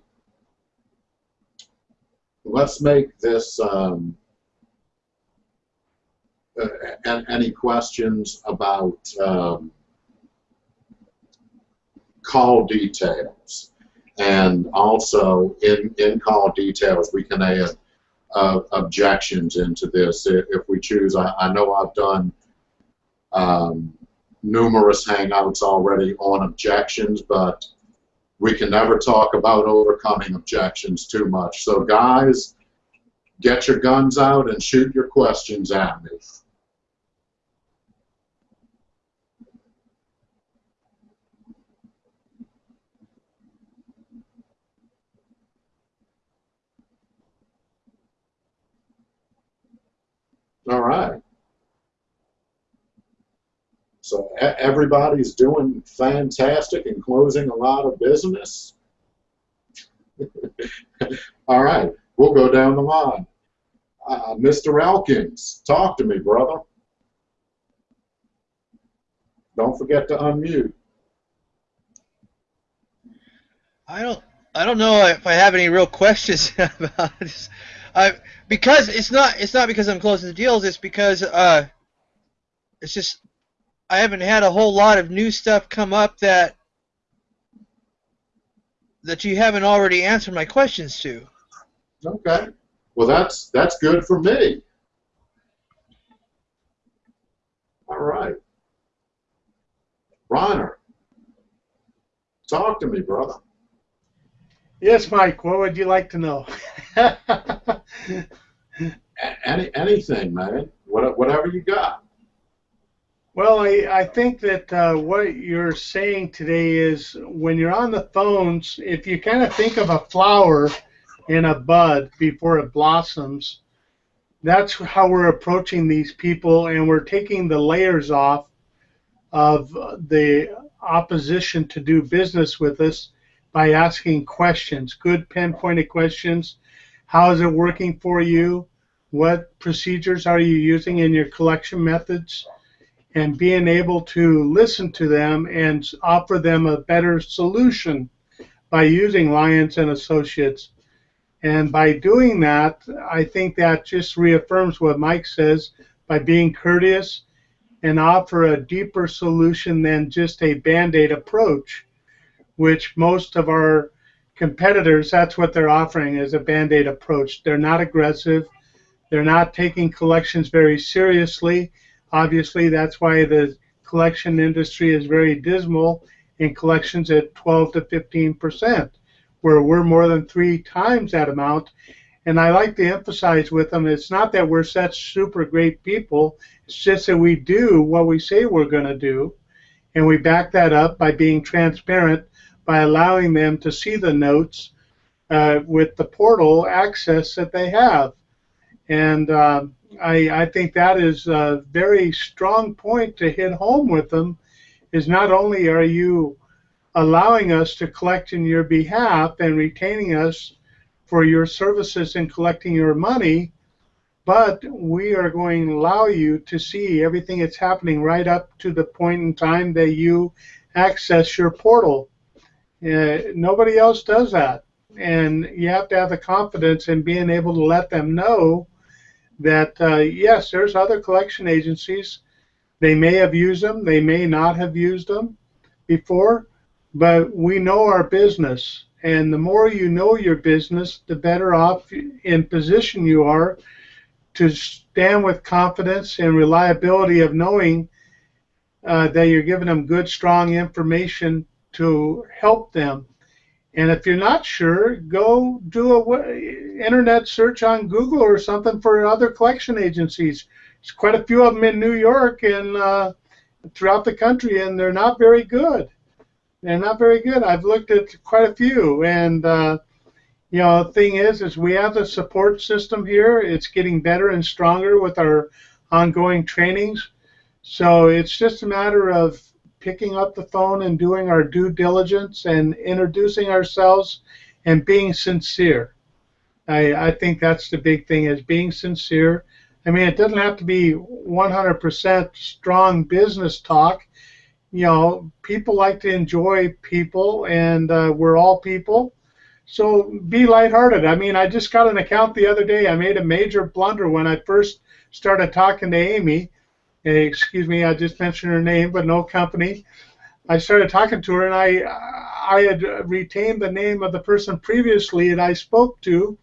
let's make this um, uh, any questions about um, call details and also in, in call details we can add uh, objections into this if, we choose. I, I, know I've done um, numerous hangouts already on objections, but we can never talk about overcoming objections too much. So guys, get your guns out and shoot your questions at me. All right. So everybody's doing fantastic and closing a lot of business. All right, we'll go down the line. Uh, Mr. Elkins, talk to me, brother. Don't forget to unmute. I don't. I don't know if I have any real questions about this. Because it's not it's not because I'm closing the deals. It's because uh, it's just I haven't had a whole lot of new stuff come up that that you haven't already answered my questions to. Okay. Well, that's that's good for me. All right. Ronner, talk to me, brother. Yes, Mike. What would you like to know? Any, anything, man. whatever you got. Well, I, I think that uh, what you're saying today is when you're on the phones, if you kind of think of a flower in a bud before it blossoms, that's how we're approaching these people, and we're taking the layers off of the opposition to do business with us by asking questions, good pinpointed questions. How is it working for you? What procedures are you using in your collection methods? And being able to listen to them and offer them a better solution by using Lyons and Associates. And by doing that, I think that just reaffirms what Mike says by being courteous and offer a deeper solution than just a band aid approach, which most of our competitors, that's what they're offering is a band aid approach. They're not aggressive, they're not taking collections very seriously. Obviously, that's why the collection industry is very dismal in collections at 12 to 15 percent, where we're more than three times that amount. And I like to emphasize with them, it's not that we're such super great people, it's just that we do what we say we're going to do. And we back that up by being transparent, by allowing them to see the notes uh, with the portal access that they have. And uh, I, I think that is a very strong point to hit home with them is not only are you allowing us to collect in your behalf and retaining us for your services in collecting your money, but we are going to allow you to see everything that's happening right up to the point in time that you access your portal. Uh, nobody else does that. And you have to have the confidence in being able to let them know that, uh, yes, there's other collection agencies. They may have used them, they may not have used them before, but we know our business. And the more you know your business, the better off in position you are to stand with confidence and reliability of knowing uh, that you're giving them good, strong information to help them. And if you're not sure, go do a internet search on Google or something for other collection agencies. There's quite a few of them in New York and uh, throughout the country, and they're not very good. They're not very good. I've looked at quite a few, and uh, you know, the thing is, is we have the support system here. It's getting better and stronger with our ongoing trainings. So it's just a matter of picking up the phone and doing our due diligence and introducing ourselves and being sincere. I, I think that's the big thing is being sincere. I mean, it doesn't have to be 100% strong business talk. You know, people like to enjoy people, and uh, we're all people. So be lighthearted. I mean, I just got an account the other day. I made a major blunder when I first started talking to Amy excuse me, I just mentioned her name, but no company. I started talking to her, and I I had retained the name of the person previously that I spoke to,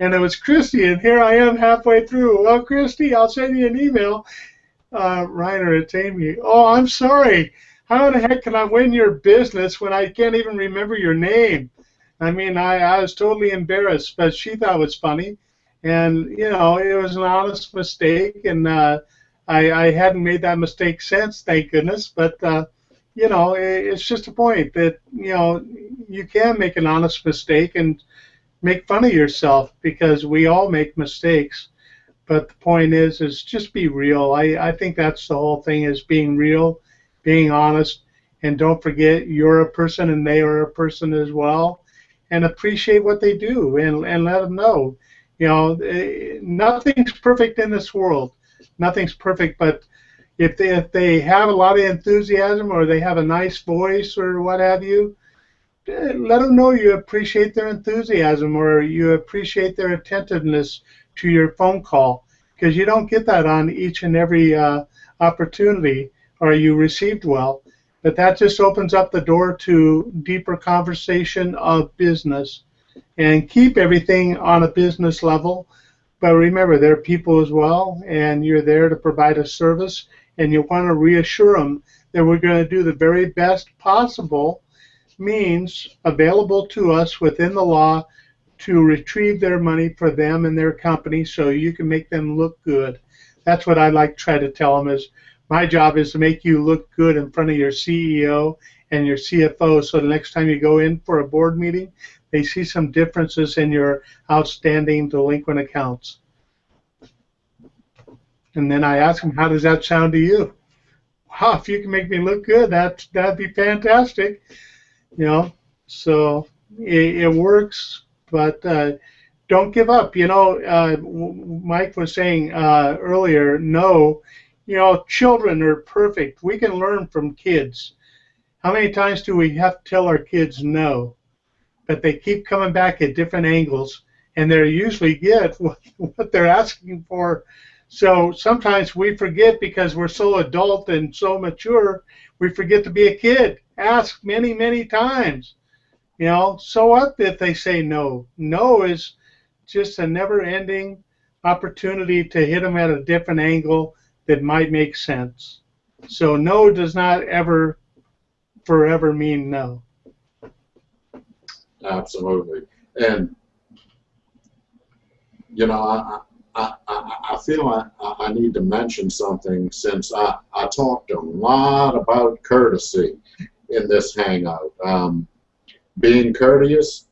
and it was Christy. And here I am halfway through. Well, Christy, I'll send you an email. Uh, Reiner, it's Amy. Oh, I'm sorry. How the heck can I win your business when I can't even remember your name? I mean, I, I was totally embarrassed, but she thought it was funny. And, you know, it was an honest mistake. And, uh, I, I hadn't made that mistake since, thank goodness. But uh, you know, it, it's just a point that you know you can make an honest mistake and make fun of yourself because we all make mistakes. But the point is, is just be real. I, I think that's the whole thing is being real, being honest, and don't forget you're a person and they are a person as well, and appreciate what they do and and let them know. You know, eh, nothing's perfect in this world nothing's perfect, but if they, if they have a lot of enthusiasm or they have a nice voice or what have you, eh, let them know you appreciate their enthusiasm or you appreciate their attentiveness to your phone call because you don't get that on each and every uh, opportunity or you received well. But that just opens up the door to deeper conversation of business and keep everything on a business level but remember, they're people as well, and you're there to provide a service, and you want to reassure them that we're going to do the very best possible means available to us within the law to retrieve their money for them and their company so you can make them look good. That's what I like to try to tell them is my job is to make you look good in front of your CEO and your CFO so the next time you go in for a board meeting, they see some differences in your outstanding delinquent accounts. And then I ask them, how does that sound to you? Wow, if you can make me look good, that that'd be fantastic. You know, so it, it works, but uh, don't give up. You know, uh, Mike was saying uh, earlier, no, you know, children are perfect. We can learn from kids. How many times do we have to tell our kids no? But they keep coming back at different angles, and they usually get what, what they're asking for. So sometimes we forget because we're so adult and so mature, we forget to be a kid. Ask many, many times. You know, so what if they say no? No is just a never ending opportunity to hit them at a different angle that might make sense. So no does not ever forever mean no. Absolutely. And, you know, I, I, I, feel I, I need to mention something since I, I talked a lot about courtesy in this hangout. Um, being courteous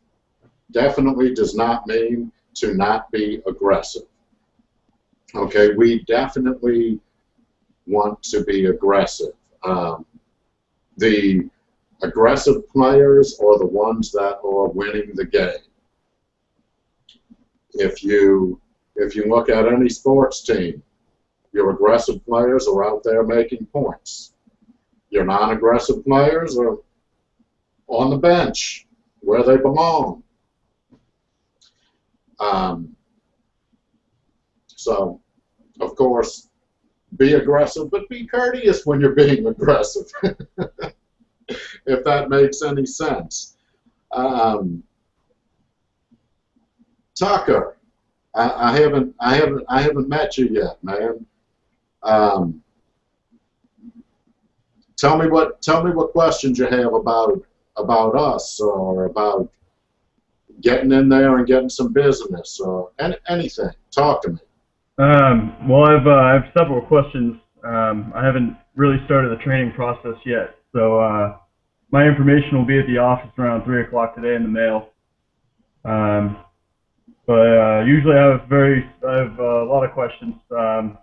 definitely does not mean to not be aggressive. Okay, we definitely want to be aggressive. Um, the aggressive players are the ones that are winning the game. If you if you look at any sports team, your aggressive players are out there making points. Your non-aggressive players are on the bench where they belong. Um, so, of course, be aggressive, but be courteous when you're being aggressive, if that makes any sense. Um, Tucker, I, I, haven't, I haven't, I haven't met you yet, man. Um, tell me what, tell me what questions you have about about us or about getting in there and getting some business or any, anything. Talk to me. Um, well, I've uh, I have several questions. Um, I haven't really started the training process yet, so uh, my information will be at the office around three o'clock today in the mail. Um, but uh, usually I have very I have a lot of questions. Um,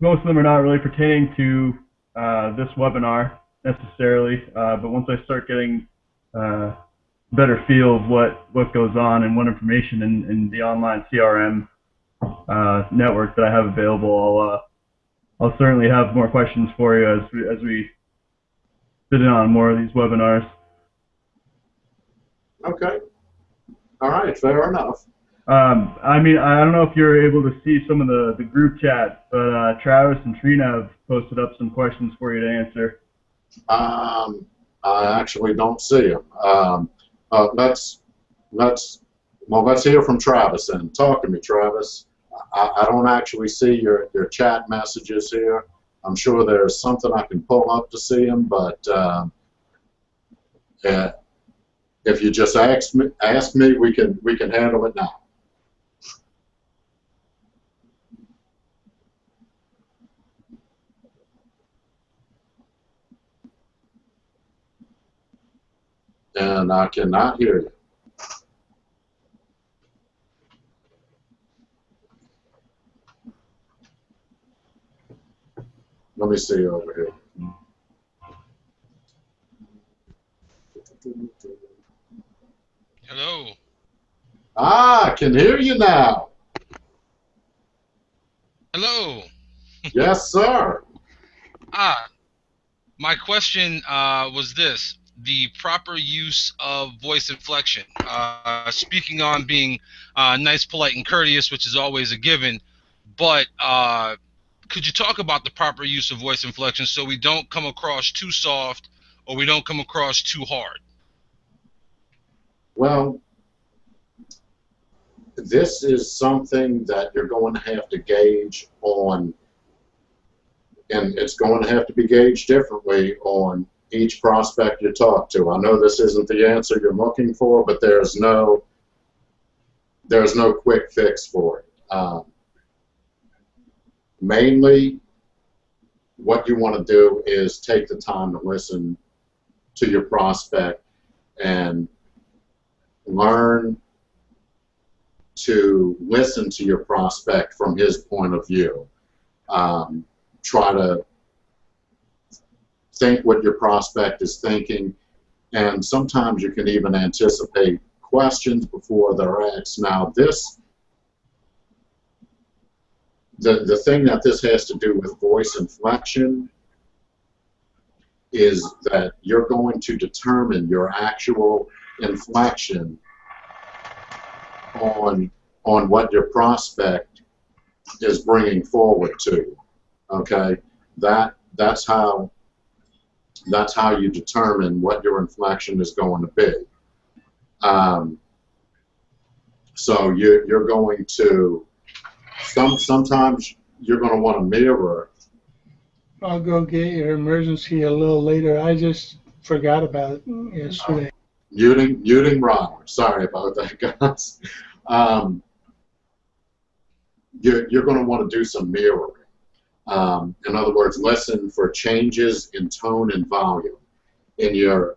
most of them are not really pertaining to uh, this webinar necessarily, uh, but once I start getting uh, better feel of what what goes on and what information in, in the online CRM uh, network that I have available, I'll uh, I'll certainly have more questions for you as we as we sit in on more of these webinars. Okay. All right. Fair enough. Um, I mean, I don't know if you're able to see some of the, the group chat, but uh, Travis and Trina have posted up some questions for you to answer. Um, I actually don't see them. Um, uh, let's let's well let's hear from Travis and talk to me, Travis. I, I don't actually see your your chat messages here. I'm sure there's something I can pull up to see them, but um, uh, if you just ask me, ask me, we can we can handle it now. and I cannot hear you. Let me see over here. Hello. Ah, I can hear you now. Hello. yes, sir. Ah, my question uh, was this: the proper use of voice inflection. Uh, speaking on being uh, nice, polite, and courteous, which is always a given, but uh, could you talk about the proper use of voice inflection so we don't come across too soft or we don't come across too hard? Well, this is something that you're going to have to gauge on, and it's going to have to be gauged differently on each prospect you talk to. I know this isn't the answer you're looking for, but there's no there's no quick fix for it. Um, mainly, what you want to do is take the time to listen to your prospect and learn to listen to your prospect from his point of view. Um, try to think what your prospect is thinking, and sometimes you can even anticipate questions before they're asked. Now, this, the, the thing that this has to do with voice inflection is that you're going to determine your actual inflection on on what your prospect is bringing forward to. Okay, that that's how that's how you determine what your inflection is going to be. Um, so you, you're going to some sometimes you're going to want to mirror. I'll go get your emergency a little later. I just forgot about it yesterday. Muting, muting Ronald. Sorry about that, guys. Um, you're, you're going to want to do some mirroring. Um, in other words, listen for changes in tone and volume in your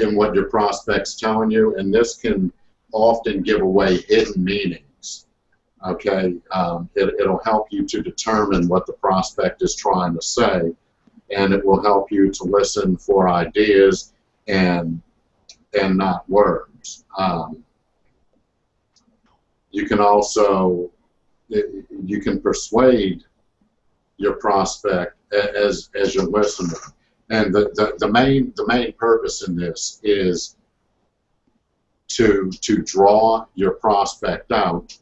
in what your prospect's telling you, and this can often give away hidden meanings. Okay, um, it, it'll help you to determine what the prospect is trying to say, and it will help you to listen for ideas and and not words. Um, you can also you can persuade your prospect as as you're listening. And the, the, the main the main purpose in this is to to draw your prospect out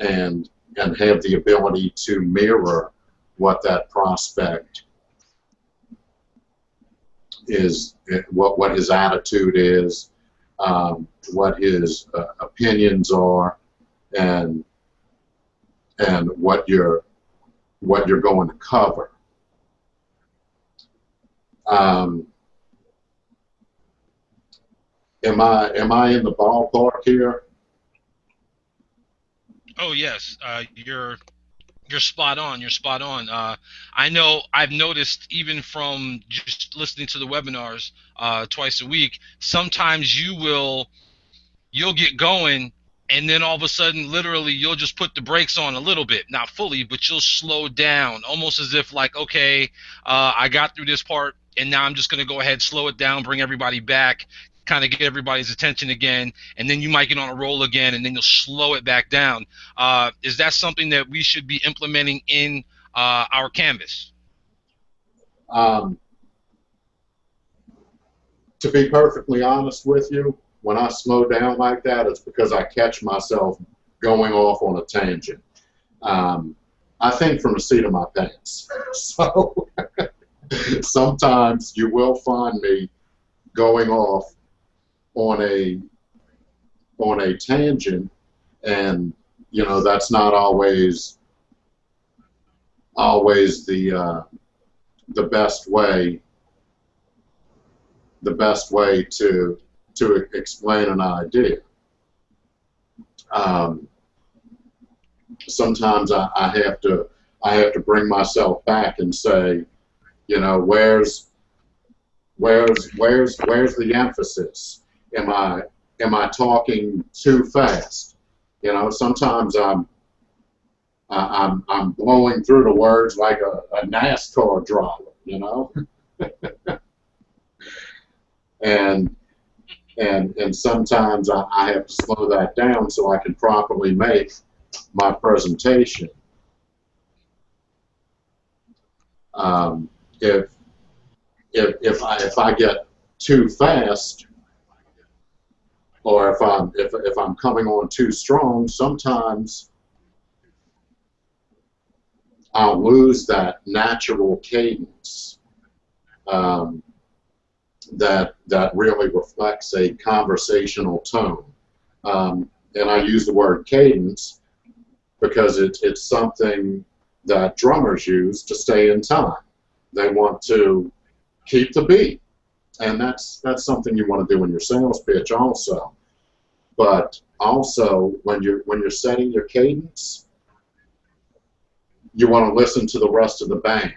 and and have the ability to mirror what that prospect is what what his attitude is, um, what his uh, opinions are, and and what you're what you're going to cover. Um, am I am I in the ballpark here? Oh yes, uh, you're you're spot on. You're spot on. Uh, I know. I've noticed even from just listening to the webinars uh, twice a week. Sometimes you will you'll get going and then all of a sudden literally you'll just put the brakes on a little bit not fully but you'll slow down almost as if like okay uh, i got through this part and now i'm just going to go ahead slow it down bring everybody back kind of get everybody's attention again and then you might get on a roll again and then you'll slow it back down uh, is that something that we should be implementing in uh, our canvas um, to be perfectly honest with you when I slow down like that, it's because I catch myself going off on a tangent. Um, I think from the seat of my pants. So sometimes you will find me going off on a on a tangent, and you know that's not always always the uh, the best way the best way to to explain an idea. Um, sometimes I, I have to I have to bring myself back and say, you know, where's where's where's where's the emphasis? Am I am I talking too fast? You know, sometimes I'm I'm I'm blowing through the words like a, a NASCAR driver, you know. and and and sometimes I, I have to slow that down so I can properly make my presentation. Um, if if if I if I get too fast, or if I'm if if I'm coming on too strong, sometimes I'll lose that natural cadence. Um, that that really reflects a conversational tone. Um, and I use the word cadence because it, it's something that drummers use to stay in time. They want to keep the beat, and that's that's something you want to do in your sales pitch also. But also when you're when you're setting your cadence, you want to listen to the rest of the band.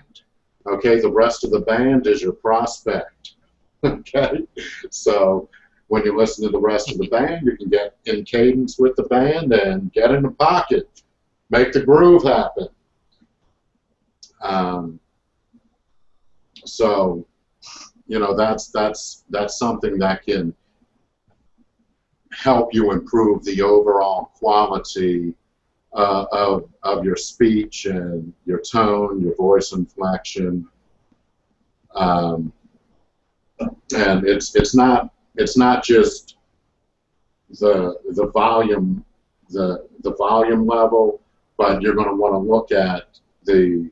Okay, the rest of the band is your prospect. okay? So when you listen to the rest of the band, you can get in cadence with the band and get in the pocket, make the groove happen. Um, so, you know, that's that's that's something that can help you improve the overall quality uh, of of your speech and your tone, your voice inflection. Um, and it's it's not it's not just the the volume the the volume level, but you're going to want to look at the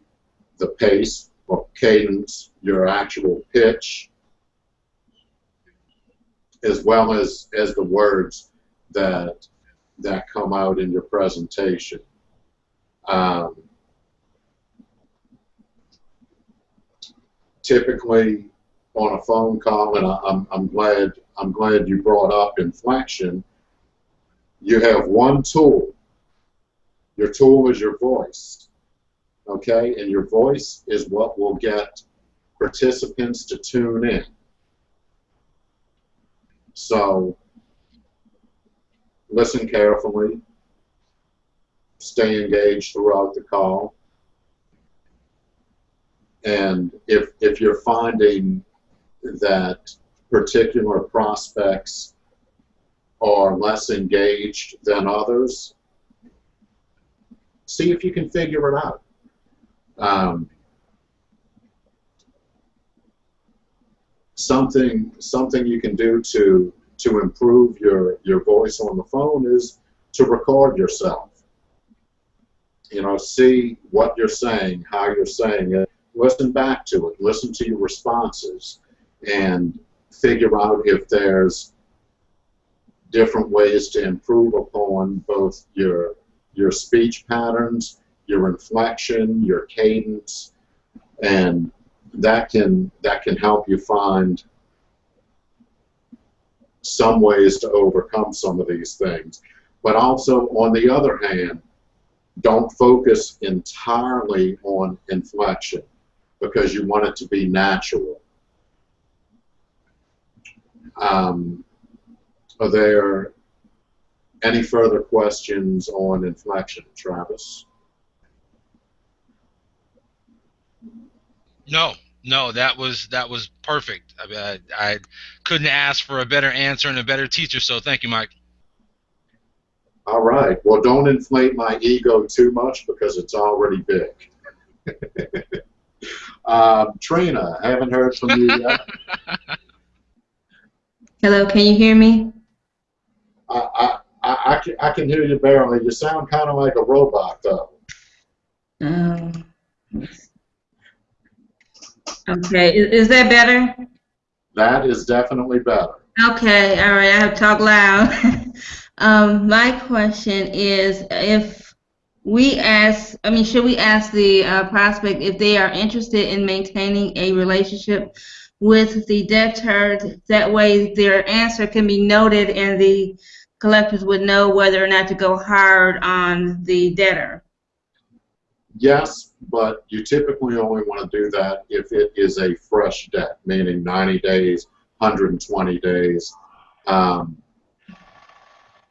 the pace or cadence, your actual pitch, as well as as the words that that come out in your presentation. Um, typically, on a phone call, and I, I'm I'm glad I'm glad you brought up inflection. You have one tool. Your tool is your voice okay? And your voice is what will get participants to tune in. So listen carefully, stay engaged throughout the call, and if, if you're finding that particular prospects are less engaged than others, see if you can figure it out. Um, something something you can do to to improve your your voice on the phone is to record yourself. You know, see what you're saying, how you're saying it, listen back to it, listen to your responses, and figure out if there's different ways to improve upon both your your speech patterns your inflection, your cadence, and that can that can help you find some ways to overcome some of these things. But also, on the other hand, don't focus entirely on inflection because you want it to be natural. Um, are there any further questions on inflection, Travis? No, no, that was that was perfect. I, mean, I, I couldn't ask for a better answer and a better teacher. So thank you, Mike. All right. Well, don't inflate my ego too much because it's already big. um, Trina, I haven't heard from you yet. Hello, can you hear me? I, I, I, I, can, I can hear you barely. You sound kind of like a robot, though. Um, okay, is, is that better? That is definitely better. Okay, all right, I have to talk loud. um, my question is if we ask, I mean, should we ask the uh, prospect if they are interested in maintaining a relationship with the debtor? That way their answer can be noted and the collectors would know whether or not to go hard on the debtor. Yes, but you typically only want to do that if it is a fresh debt, meaning 90 days, 120 days. Um,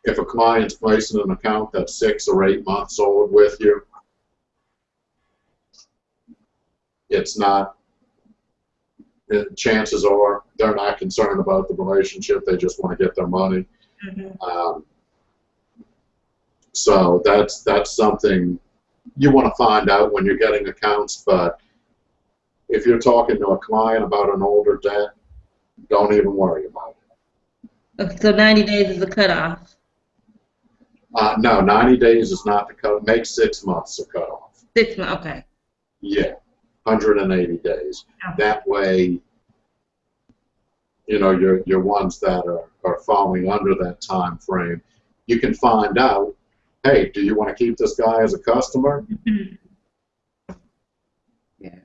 if a client's placing an account that's six or eight months old with you, it's not, it, chances are they're not concerned about the relationship, they just want to get their money. Um, so that's that's something you want to find out when you're getting accounts, but if you're talking to a client about an older debt, don't even worry about it. Okay, so 90 days is the cutoff. Uh, no, 90 days is not the cut. Make six months the cutoff. Six months, okay. Yeah, 180 days. Okay. That way, you know, your your ones that are, are falling under that time frame, you can find out, hey, do you want to keep this guy as a customer? Yeah.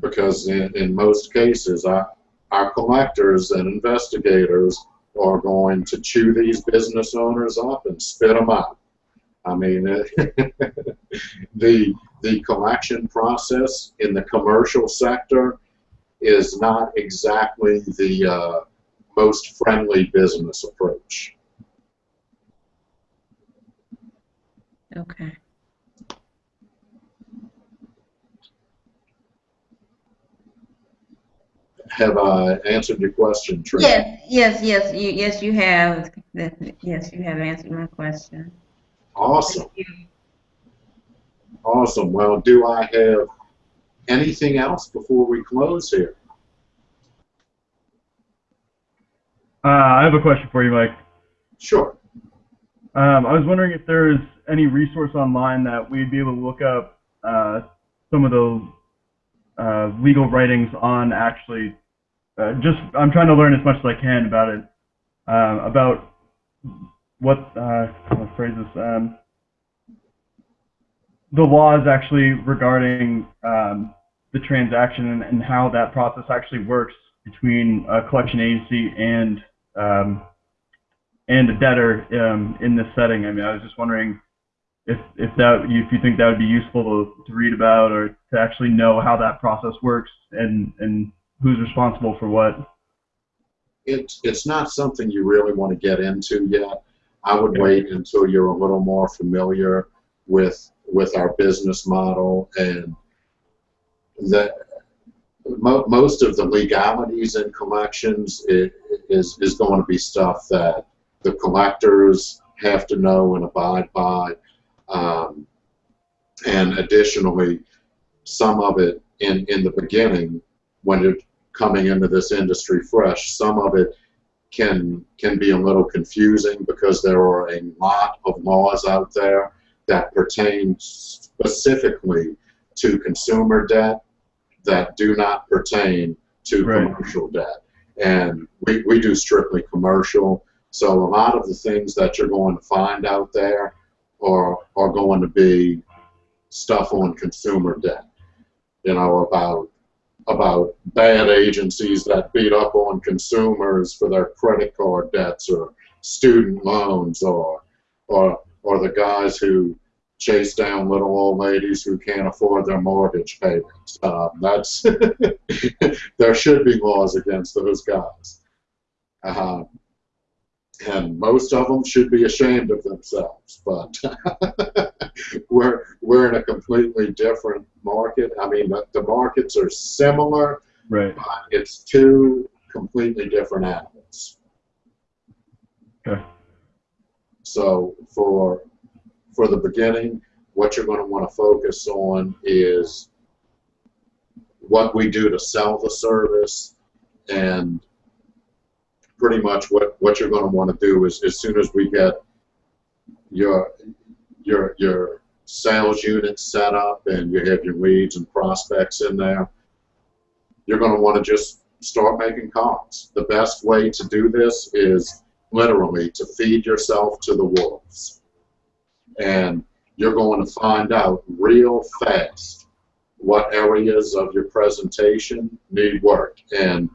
Because in, in most cases, our, our collectors and investigators are going to chew these business owners up and spit them out. I mean, the the collection process in the commercial sector is not exactly the uh, most friendly business approach. Okay. Have I answered your question, Trina? Yes, yes, yes, you, yes, you have. Yes, you have answered my question. Awesome. Awesome. Well, do I have anything else before we close here? Uh, I have a question for you, Mike. Sure. Um, I was wondering if there's any resource online that we'd be able to look up uh, some of the uh, legal writings on actually. Uh, just I'm trying to learn as much as I can about it, um, about what uh, to phrase this. Um, the laws actually regarding um, the transaction and, and how that process actually works between a collection agency and um, and a debtor um, in this setting. I mean, I was just wondering if if that if you think that would be useful to, to read about or to actually know how that process works and and who's responsible for what. It's it's not something you really want to get into yet. I would Yeah. wait until you're a little more familiar with with our business model and that mo- most of the legalities in collections is is going to be stuff that the collectors have to know and abide by. Um, and additionally, some of it in, in the beginning, when you're coming into this industry fresh, some of it can can be a little confusing because there are a lot of laws out there that pertain specifically to consumer debt that do not pertain to Right. commercial debt. And we, we do strictly commercial. So a lot of the things that you're going to find out there are, are going to be stuff on consumer debt. You know, about about bad agencies that beat up on consumers for their credit card debts or student loans or or or the guys who chase down little old ladies who can't afford their mortgage payments. Um, that's there should be laws against those guys. Um, and most of them should be ashamed of themselves. But we're we're in a completely different market. I mean, the, the markets are similar, Right. but it's two completely different animals. Okay. So for for the beginning, what you're going to want to focus on is what we do to sell the service and pretty much what, what you're going to want to do is as soon as we get your your your sales unit set up and you have your leads and prospects in there, you're going to want to just start making calls. The best way to do this is literally to feed yourself to the wolves. And you're going to find out real fast what areas of your presentation need work. And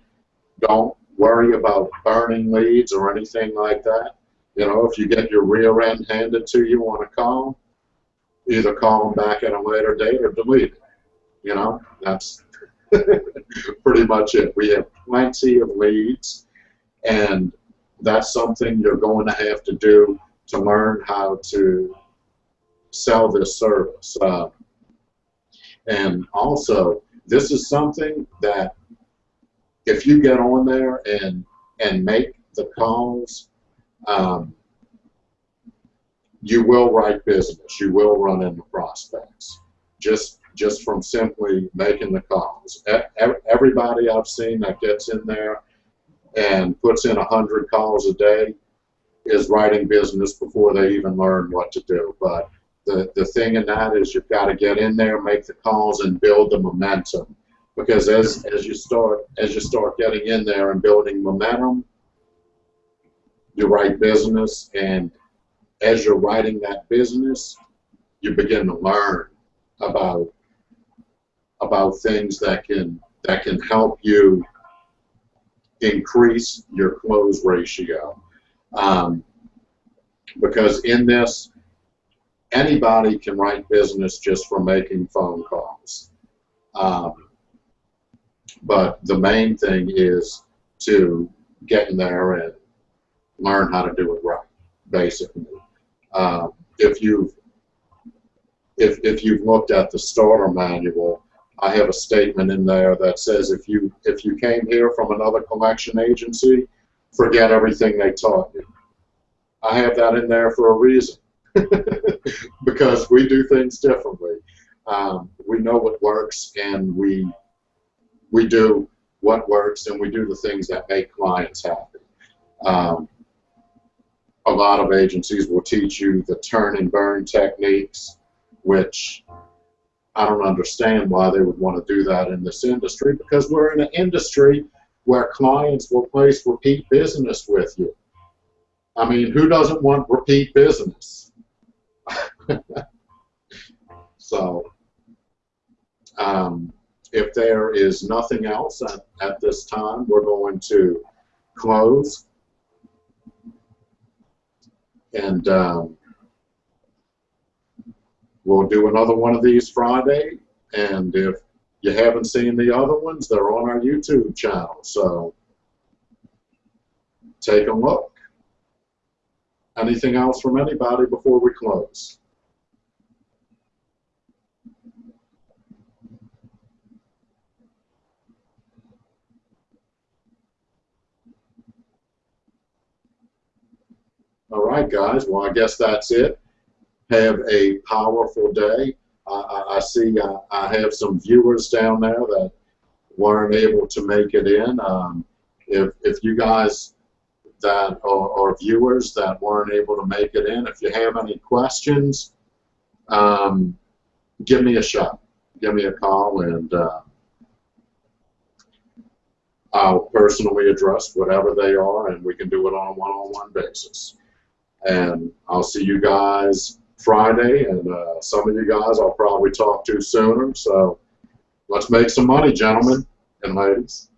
don't worry about burning leads or anything like that. You know, if you get your rear end handed to you on a call, either call them back at a later date or delete it. You know, that's pretty much it. We have plenty of leads, and that's something you're going to have to do to learn how to sell this service. Uh, and also, this is something that if you get on there and and make the calls, um, you will write business. You will run into prospects. Just just from simply making the calls. Ev- Everybody I've seen that gets in there and puts in a hundred calls a day is writing business before they even learn what to do. But the, the thing in that is you've got to get in there, make the calls, and build the momentum. Because as, as you start as you start getting in there and building momentum, you write business, and as you're writing that business, you begin to learn about about things that can that can help you increase your close ratio. Um, because in this, anybody can write business just from making phone calls. Um, but the main thing is to get in there and learn how to do it right, basically. Um, if you've if, if you've looked at the starter manual, I have a statement in there that says if you if you came here from another collection agency, forget everything they taught you. I have that in there for a reason, because we do things differently. Um, we know what works, and we we do what works, and we do the things that make clients happy. Um, a lot of agencies will teach you the turn and burn techniques, which I don't understand why they would want to do that in this industry because we're in an industry where clients will place repeat business with you. I mean, who doesn't want repeat business? so, um, if there is nothing else at, at this time, we're going to close. And um, we'll do another one of these Friday. And if you haven't seen the other ones, they're on our YouTube channel. So take a look. Anything else from anybody before we close? All right, guys. Well, I guess that's it. Have a powerful day. I, I, I see I, I have some viewers down there that weren't able to make it in. Um, if, if you guys that are, are viewers that weren't able to make it in, if you have any questions, um, give me a shot. Give me a call and uh, I'll personally address whatever they are and we can do it on a one-on-one basis. And I'll see you guys Friday, and uh, some of you guys I'll probably talk to sooner. So let's make some money, gentlemen and ladies.